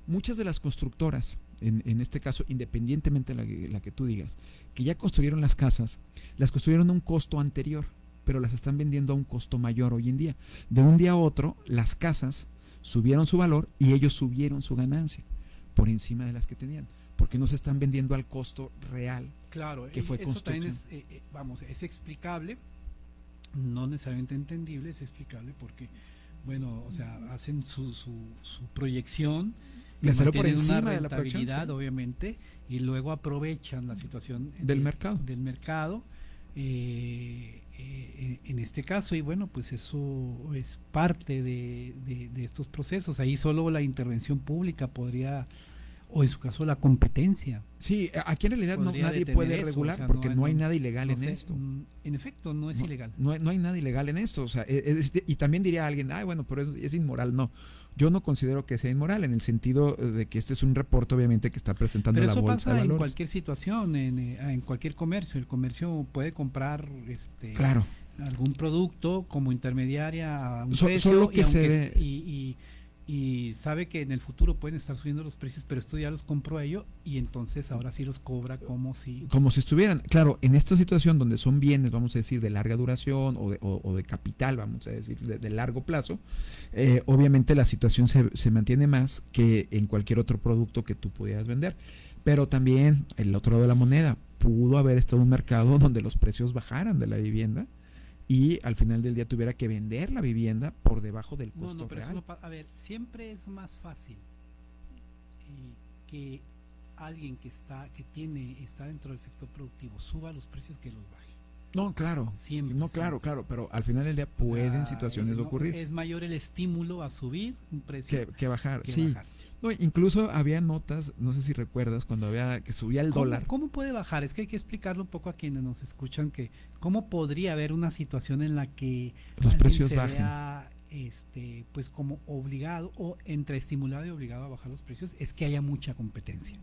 Muchas de las constructoras, en, en, este caso, independientemente de la, que, la que tú digas, que ya construyeron las casas, las construyeron a un costo anterior, pero las están vendiendo a un costo mayor hoy en día. De un día a otro, las casas subieron su valor y ellos subieron su ganancia por encima de las que tenían, porque no se están vendiendo al costo real claro, que fue eso construcción. Es, eh, eh, vamos, es explicable, no necesariamente entendible, es explicable porque, bueno, o sea, hacen su, su, su proyección le salió por encima una de la sí. obviamente, y luego aprovechan la situación del de, mercado. Del mercado eh, eh, en este caso, y bueno, pues eso es parte de, de, de, estos procesos. Ahí solo la intervención pública podría, o en su caso la competencia. Sí, aquí en realidad no, nadie puede eso, regular o sea, porque no, no hay, nada ilegal no en sé, esto. mm, En efecto, no es ilegal. No hay, no hay nada ilegal en esto. O sea, es, es, y también diría alguien, ay, bueno, pero es, es inmoral. No, yo no considero que sea inmoral en el sentido de que este es un reporte obviamente que está presentando Pero la eso bolsa pasa de valores. en cualquier situación, en, eh, en, cualquier comercio. El comercio puede comprar este claro. algún producto como intermediaria a un so, precio solo que y, se ve... y, y, y, sabe que en el futuro pueden estar subiendo los precios, pero esto ya los compró ello y entonces ahora sí los cobra como si como si estuvieran, claro, en esta situación donde son bienes, vamos a decir, de larga duración o de, o, de capital, vamos a decir, de, de largo plazo, eh, obviamente la situación se, se, mantiene más que en cualquier otro producto que tú pudieras vender. Pero también el otro lado de la moneda, pudo haber estado un mercado donde los precios bajaran de la vivienda y al final del día tuviera que vender la vivienda por debajo del costo no, no, pero real. No, a ver, siempre es más fácil eh, que alguien que está que tiene está dentro del sector productivo suba los precios que los baje. No, claro. Siempre, no, claro, claro, pero al final del día pueden ah, situaciones no, ocurrir. Es mayor el estímulo a subir un precio que, que bajar. que sí. bajar. No, incluso había notas, no sé si recuerdas, cuando había que subía el ¿Cómo, dólar. ¿Cómo puede bajar? Es que hay que explicarlo un poco a quienes nos escuchan que cómo podría haber una situación en la que los precios se bajen. Vea, este, pues como obligado o entre estimulado y obligado a bajar los precios es que haya mucha competencia.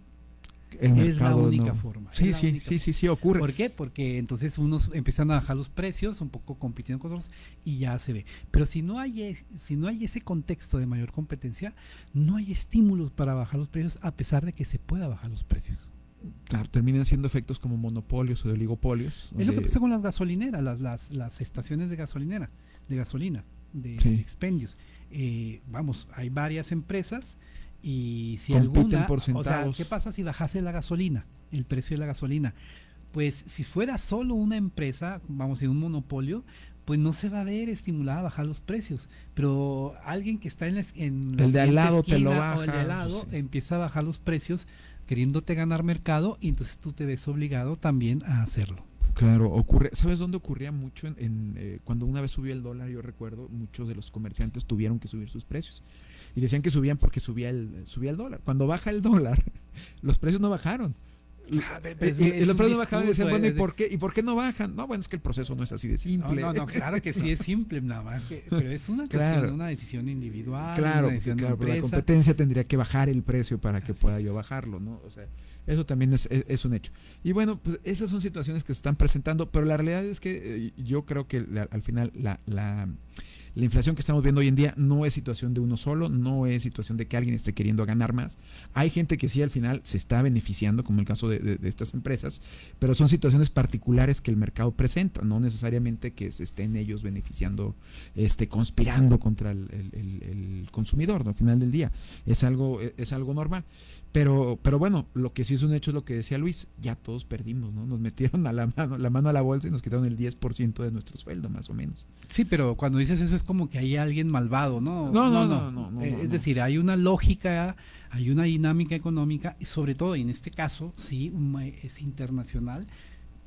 El es la única no. forma. Sí, sí, única sí, sí, sí, ocurre. ¿Por qué? Porque entonces unos empiezan a bajar los precios, un poco compitiendo con otros y ya se ve. Pero si no hay si no hay ese contexto de mayor competencia, no hay estímulos para bajar los precios a pesar de que se pueda bajar los precios. Claro, terminan siendo efectos como monopolios o de oligopolios. Es lo que pasa con las gasolineras, las, las, las estaciones de gasolinera, de gasolina, de, Sí. de expendios. Eh, vamos, hay varias empresas y si alguna, por o sea. ¿qué pasa si bajase la gasolina, el precio de la gasolina? Pues si fuera solo una empresa, vamos a decir un monopolio, pues no se va a ver estimulada a bajar los precios. Pero alguien que está en, la, en la El de al lado te lo esquina o el de baja, al lado sí. empieza a bajar los precios queriéndote ganar mercado y entonces tú te ves obligado también a hacerlo. Claro, ocurre. ¿Sabes dónde ocurría mucho? En, en, eh, cuando una vez subió el dólar, yo recuerdo, muchos de los comerciantes tuvieron que subir sus precios. Y decían que subían porque subía el, subía el dólar. Cuando baja el dólar, (laughs) los precios no bajaron. Ah, y, los precios no bajaban y decían, bueno, ¿y por, qué, ¿y por qué no bajan? No, bueno, es que el proceso no es así de simple. No, no, claro que sí (laughs) es simple, nada más. pero es una, una decisión individual. Claro, claro la competencia tendría que bajar el precio para que pueda yo bajarlo, ¿no? O sea, eso también es, es, un hecho. Y bueno, pues esas son situaciones que se están presentando, pero la realidad es que eh, yo creo que al final la, la la inflación que estamos viendo hoy en día no es situación de uno solo, no es situación de que alguien esté queriendo ganar más. Hay gente que sí al final se está beneficiando, como el caso de, estas empresas, pero son situaciones particulares que el mercado presenta, no necesariamente que se estén ellos beneficiando, este, conspirando contra el, consumidor, al final del día. Es algo, es algo normal. Pero, pero bueno, lo que sí es un hecho es lo que decía Luis, ya todos perdimos, ¿no? Nos metieron a la mano, la mano a la bolsa y nos quitaron el 10% de nuestro sueldo, más o menos. Sí, pero cuando dices eso es como que hay alguien malvado, ¿no? No, no, no, no. Eh, es decir, hay una lógica, hay una dinámica económica, y sobre todo, y en este caso, sí, es internacional,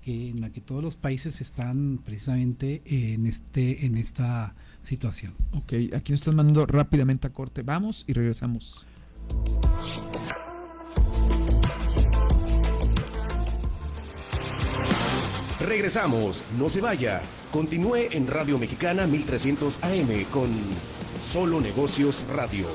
que, en la que todos los países están precisamente en, este, en esta situación. Ok, aquí nos están mandando rápidamente a corte. Vamos y regresamos. Regresamos, no se vaya. Continúe en Radio Mexicana 1300 AM con Solo Negocios Radio.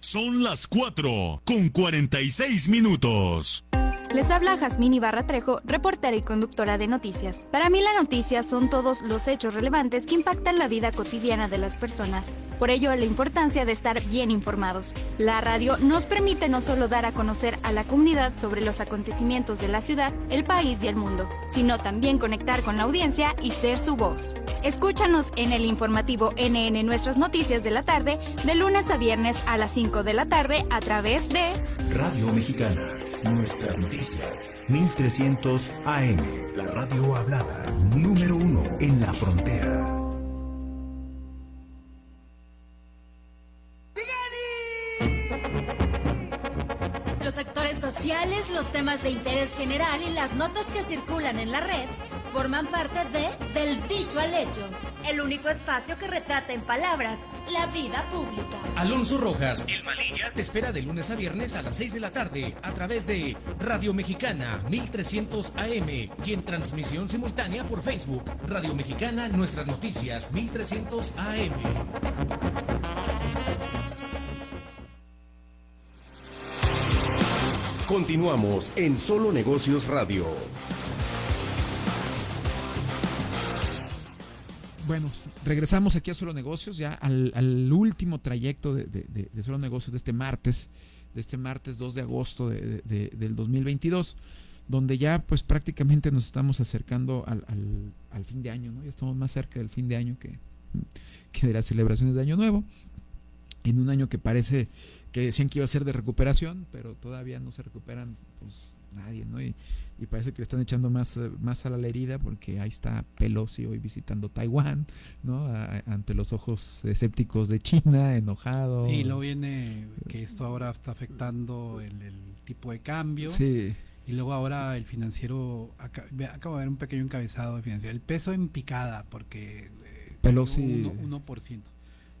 Son las 4 con 46 minutos. Les habla Jazmín Ibarra Trejo, reportera y conductora de noticias. Para mí la noticia son todos los hechos relevantes que impactan la vida cotidiana de las personas. Por ello, la importancia de estar bien informados. La radio nos permite no solo dar a conocer a la comunidad sobre los acontecimientos de la ciudad, el país y el mundo, sino también conectar con la audiencia y ser su voz. Escúchanos en el informativo NN Nuestras Noticias de la tarde, de lunes a viernes a las 5 de la tarde a través de Radio Mexicana Nuestras noticias, 1300 AM, la radio hablada, número uno en la frontera. Los sectores sociales, los temas de interés general y las notas que circulan en la red forman parte de Del Dicho al Hecho el único espacio que retrata en palabras la vida pública. Alonso Rojas, El Malilla, te espera de lunes a viernes a las 6 de la tarde a través de Radio Mexicana 1300 AM y en transmisión simultánea por Facebook. Radio Mexicana, nuestras noticias 1300 AM. Continuamos en Solo Negocios Radio. Bueno, regresamos aquí a Solo Negocios, ya al, último trayecto de, Solo Negocios de este martes, de este martes 2 de agosto del 2022, donde ya pues prácticamente nos estamos acercando al, fin de año, ¿no? Ya estamos más cerca del fin de año que, que de las celebraciones de Año Nuevo, en un año que parece que decían que iba a ser de recuperación, pero todavía no se recuperan pues nadie, ¿no? Y, y parece que le están echando más, eh, más a la herida porque ahí está Pelosi hoy visitando Taiwán, ¿no? ante los ojos escépticos de China, enojado. Sí, luego viene que esto ahora está afectando el, tipo de cambio. Sí. Y luego ahora el financiero, acaba, de ver un pequeño encabezado de financiero, el peso en picada, porque... Eh, Pelosi... 1%.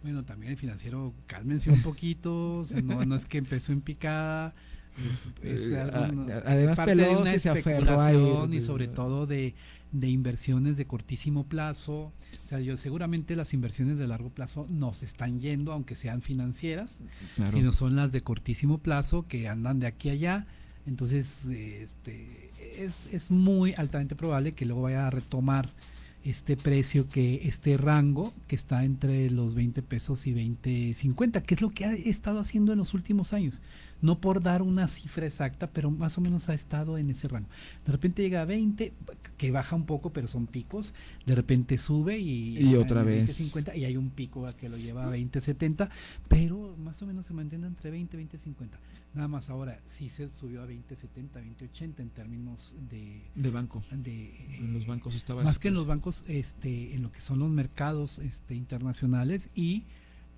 Bueno, también el financiero, cálmense un poquito, no, no es que empezó en picada es, eh, además parte de una se especulación y sobre todo de, inversiones de cortísimo plazo. O sea, yo seguramente las inversiones de largo plazo no se están yendo, aunque sean financieras, sino son las de cortísimo plazo que andan de aquí a allá. Entonces, este, es, es muy altamente probable que luego vaya a retomar este precio que este rango que está entre los 20 pesos y 20 50 que es lo que ha estado haciendo en los últimos años no por dar una cifra exacta, pero más o menos ha estado en ese rango. De repente llega a 20, que baja un poco, pero son picos, de repente sube y, y otra vez 50 y hay un pico que lo lleva a 20, 70, pero más o menos se mantiene entre 20 y 20, 50. Nada más ahora sí se subió a 20, 70, 20, 80 en términos de de banco. De, en los bancos estaba más que en los bancos este en lo que son los mercados este internacionales y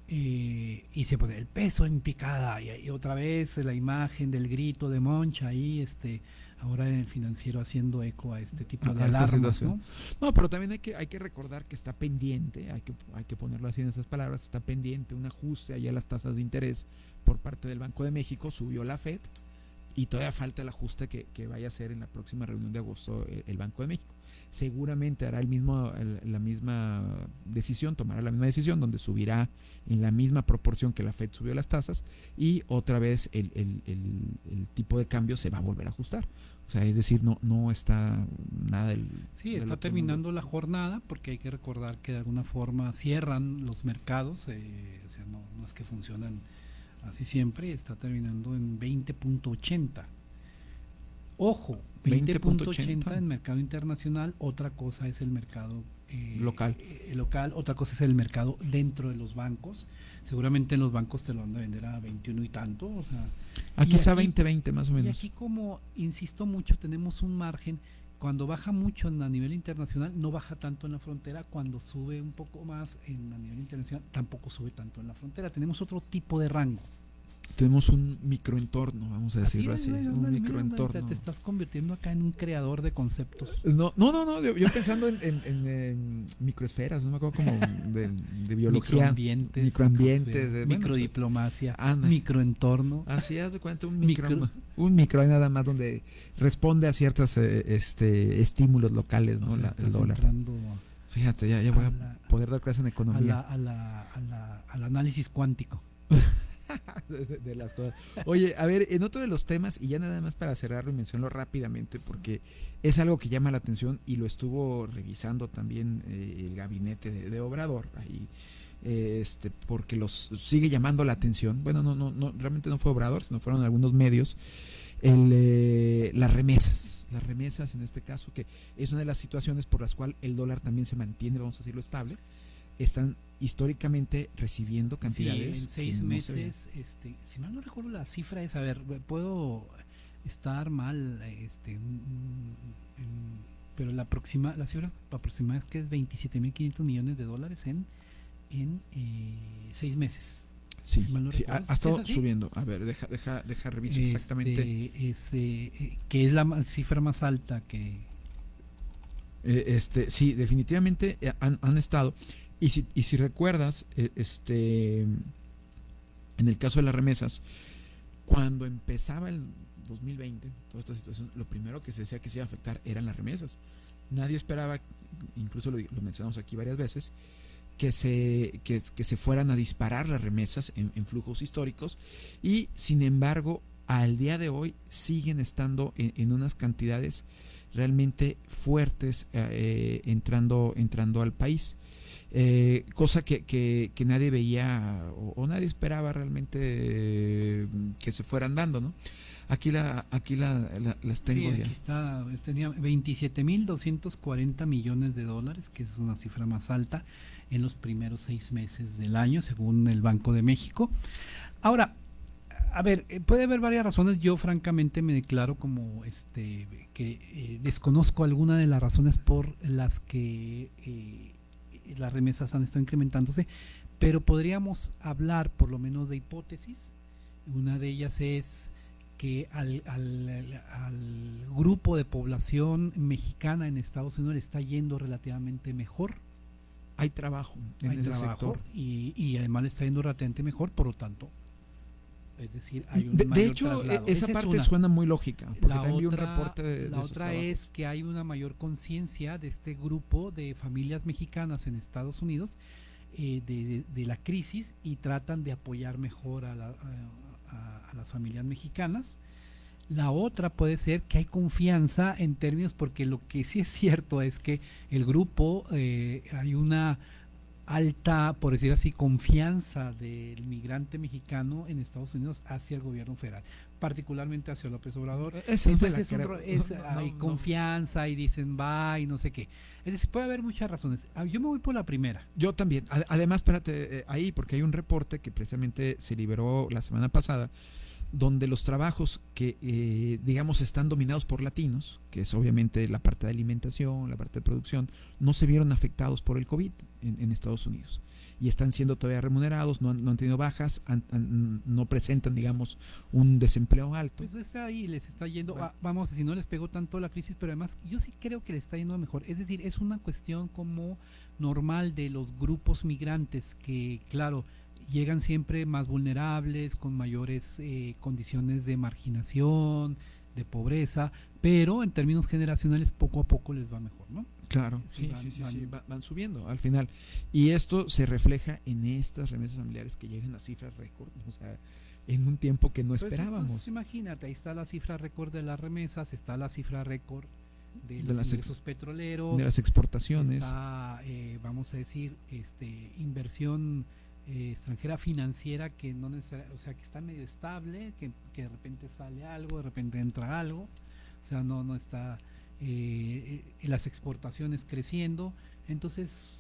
eh, y se pone el peso en picada y, otra vez la imagen del grito de Moncha ahí este ahora en el financiero haciendo eco a este tipo de alarmas ¿no? ¿no? pero también hay que hay que recordar que está pendiente hay que hay que ponerlo así en esas palabras está pendiente un ajuste allá a las tasas de interés por parte del Banco de México subió la Fed y todavía falta el ajuste que, que vaya a hacer en la próxima reunión de agosto el Banco de México seguramente hará el mismo, la misma decisión, tomará la misma decisión, donde subirá en la misma proporción que la Fed subió las tasas y otra vez el, tipo de cambio se va a volver a ajustar. O sea, es decir, no, no está nada del... Sí, está terminando la jornada porque hay que recordar que de alguna forma cierran los mercados, eh, o sea, no, no es que funcionan así siempre, está terminando en 20.80. Ojo, 20.80 en mercado internacional, otra cosa es el mercado eh, local. Eh, local, otra cosa es el mercado dentro de los bancos. Seguramente en los bancos te lo van a vender a 21 y tanto. O sea, aquí está 20, 20 más o menos. Y aquí como, insisto mucho, tenemos un margen. Cuando baja mucho a nivel internacional, no baja tanto en la frontera. Cuando sube un poco más en, a nivel internacional, tampoco sube tanto en la frontera. Tenemos otro tipo de rango tenemos un microentorno, vamos a decirlo así, un microentorno. Te estás convirtiendo acá en un creador de conceptos. No, no, no, no yo, pensando en, microesferas, no me acuerdo como de, biología. Microambientes. Microambientes. De, microdiplomacia. microentorno. Así haz de cuenta, un micro, un micro nada más donde responde a ciertos eh, este, estímulos locales, ¿no? el dólar. Fíjate, ya, ya voy a, poder dar clases en economía. A la, a la, al análisis cuántico. (laughs) (laughs) de, las cosas. Oye, a ver, en otro de los temas, y ya nada más para cerrarlo y mencionarlo rápidamente, porque es algo que llama la atención y lo estuvo revisando también eh, el gabinete de, Obrador, ahí, este, porque los sigue llamando la atención. Bueno, no, no, no, realmente no fue Obrador, sino fueron algunos medios. El, eh, las remesas, las remesas en este caso, que es una de las situaciones por las cuales el dólar también se mantiene, vamos a decirlo, estable están históricamente recibiendo cantidades. en seis meses, este, si mal no recuerdo la cifra es, a ver, puedo estar mal, este, pero la próxima, la cifra aproximada es que es 27.500 millones de dólares en, en eh, seis meses. Sí, ha, estado subiendo. A ver, deja, deja, deja reviso este, exactamente. Eh, que es la cifra más alta que... Eh, este, sí, definitivamente han, han estado. Y si, y si recuerdas, e, este, en el caso de las remesas, cuando empezaba el 2020, toda esta situación, lo primero que se decía que se iba a afectar eran las remesas. Nadie esperaba, incluso lo, mencionamos aquí varias veces, que se, que, se fueran a disparar las remesas en, flujos históricos y sin embargo al día de hoy siguen estando en, unas cantidades realmente fuertes eh, entrando, entrando al país. Eh, cosa que, que, nadie veía o, nadie esperaba realmente eh, que se fueran dando, ¿no? Aquí la aquí la, las tengo sí, aquí está, tenía 27.240 millones de dólares, que es una cifra más alta en los primeros seis meses del año, según el Banco de México. Ahora, a ver, eh, puede haber varias razones. Yo francamente me declaro como este que desconozco alguna de las razones por las que las remesas han estado incrementándose, pero podríamos hablar por lo menos de hipótesis. Una de ellas es que al, grupo de población mexicana en Estados Unidos le está yendo relativamente mejor. Hay trabajo en ese sector. Y, y además le está yendo relativamente mejor, por lo tanto, es decir, hay un de, hecho, e, esa, parte suena muy lógica. Porque la otra, un reporte de, la otra es que hay una mayor conciencia de este grupo de familias mexicanas en Estados Unidos eh, de, la crisis y tratan de apoyar mejor a, las familias mexicanas. La otra puede ser que hay confianza en términos, porque lo que sí es cierto es que el grupo, eh, hay una alta, por decir así, confianza del migrante mexicano en Estados Unidos hacia el gobierno federal, particularmente hacia López Obrador. Entonces hay confianza y dicen va y no sé qué. Es decir, puede haber muchas razones. Ah, yo me voy por la primera. Yo también. Además, espérate, eh, ahí, porque hay un reporte que precisamente se liberó la semana pasada donde los trabajos que, eh, digamos, están dominados por latinos, que es obviamente la parte de alimentación, la parte de producción, no se vieron afectados por el COVID en, Estados Unidos. Y están siendo todavía remunerados, no han, tenido bajas, no presentan, digamos, un desempleo alto. Pues está ahí, les está yendo, ah, vamos, si no les pegó tanto la crisis, pero además yo sí creo que les está yendo mejor. Es decir, es una cuestión como normal de los grupos migrantes que, claro, llegan siempre más vulnerables, con mayores eh, condiciones de marginación, de pobreza, pero en términos generacionales poco a poco les va mejor, ¿no? Claro, sí, sí, sí, sí, van, subiendo al final. Y esto se refleja en estas remesas familiares que llegan a cifras récord, o sea, en un tiempo que no pues esperábamos. imagínate, ahí está la cifra récord de las remesas, está la cifra récord de, los ingresos petroleros, de las exportaciones, está, eh, vamos a decir, este, inversión eh, extranjera financiera que no o sea, que está medio estable, que, de repente sale algo, de repente entra algo, o sea, no, no está eh, eh las exportaciones creciendo, entonces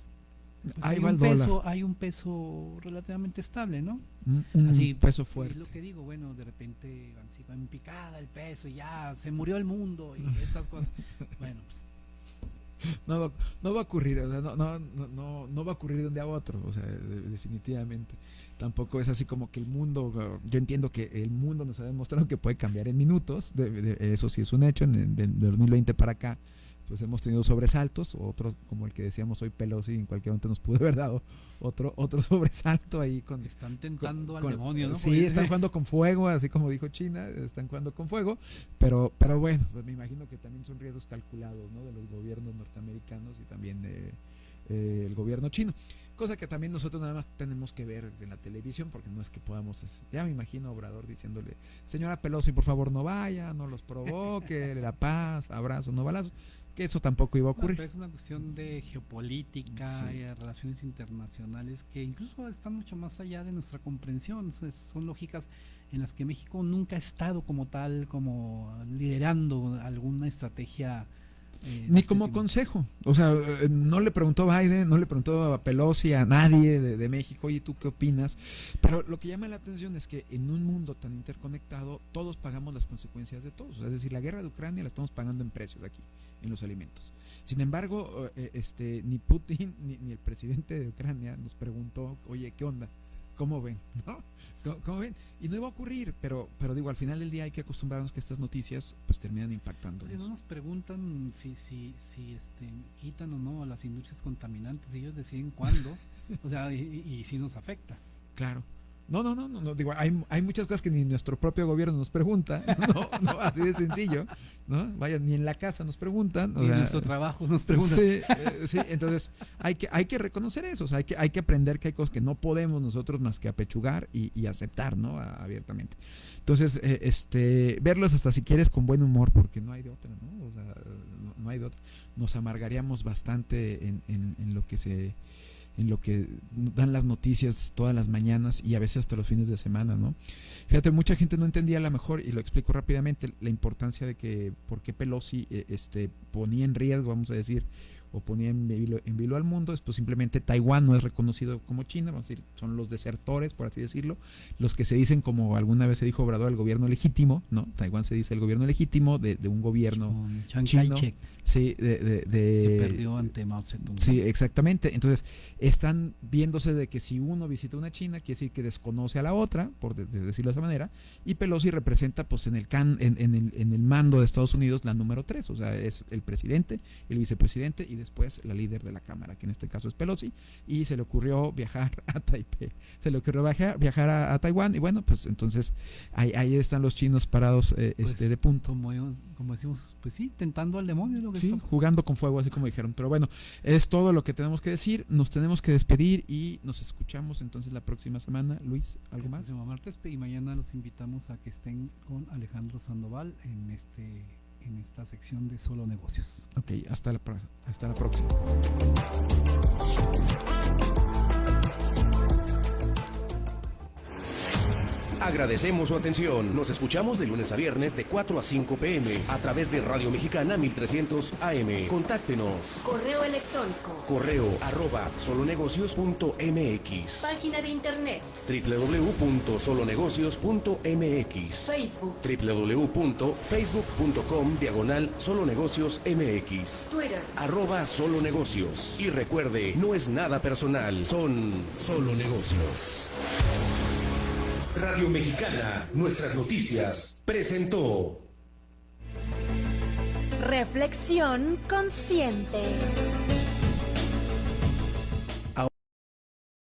pues hay, un peso, hay un peso relativamente estable, ¿no? Un, Así, peso fuerte. lo que digo, bueno, de repente así, en picada el peso y ya se murió el mundo y estas cosas. (laughs) bueno, pues (laughs) no, no va a ocurrir, no, no, no, no, va a ocurrir de un día a otro, o sea, definitivamente. Tampoco es así como que el mundo, yo entiendo que el mundo nos ha demostrado que puede cambiar en minutos, eso sí es un hecho, en, de 2020 para acá pues hemos tenido sobresaltos, otro como el que decíamos hoy Pelosi en cualquier momento nos pudo haber dado otro otro (laughs) sobresalto ahí con están tentando al demonio, ¿no? Sí, están jugando con fuego, así como dijo China, están jugando con fuego, pero pero bueno, pues me imagino que también son riesgos calculados, ¿no? De los gobiernos norteamericanos y también de eh, el gobierno chino. Cosa que también nosotros nada más tenemos que ver en la televisión, porque no es que podamos. Ya me imagino a Obrador diciéndole: Señora Pelosi, por favor no vaya, no los provoque, (laughs) la paz, abrazo, no balazos que eso tampoco iba a ocurrir. es una cuestión de geopolítica y de relaciones internacionales que incluso están mucho más allá de nuestra comprensión. son lógicas en las que México nunca ha estado como tal, como liderando alguna estrategia. Eh, Ni como consejo. O sea, eh, no le preguntó a Biden, no le preguntó a Pelosi, a nadie de, de México, oye, ¿tú qué opinas? Pero lo que llama la atención es que en un mundo tan interconectado, todos pagamos las consecuencias de todos. Es decir, la guerra de Ucrania la estamos pagando en precios aquí en los alimentos. Sin embargo, eh, este, ni Putin (laughs) ni, el presidente de Ucrania nos preguntó, oye, ¿qué onda? ¿Cómo ven? (laughs) ¿No? ¿Cómo, ven? Y no iba a ocurrir, pero, pero digo, al final del día hay que acostumbrarnos que estas noticias pues terminan impactando. Si no nos preguntan si, si, si este, quitan o no a las industrias contaminantes, ellos deciden cuándo, (laughs) o sea, y si nos afecta. Claro. No, no, no, no, digo, hay, hay, muchas cosas que ni nuestro propio gobierno nos pregunta, (laughs) no, no así de sencillo, ¿no? Vaya, ni en la casa nos preguntan. Ni en nuestro trabajo nos preguntan. Sí, eh, sí, entonces hay que, hay que reconocer eso, o sea, hay que, hay que aprender que hay cosas que no podemos nosotros más que apechugar y, y aceptar, ¿no? abiertamente. Entonces, eh, este, verlos hasta si quieres con buen humor, porque no hay de otra, ¿no? O sea, no, hay de otra. Nos amargaríamos bastante en, en, en lo que se en lo que dan las noticias todas las mañanas y a veces hasta los fines de semana, ¿no? Fíjate, mucha gente no entendía a lo mejor, y lo explico rápidamente, la importancia de que por qué Pelosi eh, este, ponía en riesgo, vamos a decir, o ponía en vilo, al mundo, es pues simplemente Taiwán no es reconocido como China, vamos a decir, son los desertores, por así decirlo, los que se dicen como alguna vez se dijo Obrador, el gobierno legítimo, ¿no? Taiwán se dice el gobierno legítimo de, un gobierno chino. Sí, de, de, perdió ante Mao Zedong. Sí, exactamente. Entonces, están viéndose de que si uno visita una China, quiere decir que desconoce a la otra, por decirlo de esa manera, y Pelosi representa pues en el, can, en, el, en el mando de Estados Unidos la número tres, o sea, es el presidente, el vicepresidente y después la líder de la Cámara, que en este caso es Pelosi, y se le ocurrió viajar (laughs) a Taipei, se le ocurrió viajar, viajar a, Taiwán, y bueno, pues entonces ahí, ahí están los chinos parados eh, pues, este, de punto. Como, como decimos, pues sí, tentando al demonio. sí, jugando con fuego, así como dijeron. Pero bueno, es todo lo que tenemos que decir. Nos tenemos que despedir y nos escuchamos entonces la próxima semana. Luis, ¿algo más? martes y mañana los invitamos a que estén con Alejandro Sandoval en este en esta sección de Solo Negocios. Ok, hasta la, hasta la próxima. Agradecemos su atención. Nos escuchamos de lunes a viernes de 4 a 5 pm a través de Radio Mexicana 1300 AM. Contáctenos. Correo electrónico. Correo arroba solonegocios.mx. Página de internet. www.solonegocios.mx. Facebook. www.facebook.com diagonal solonegocios MX. Twitter. Arroba solo negocios. Y recuerde, no es nada personal, son solo negocios. Radio Mexicana, nuestras noticias, presentó. Reflexión consciente.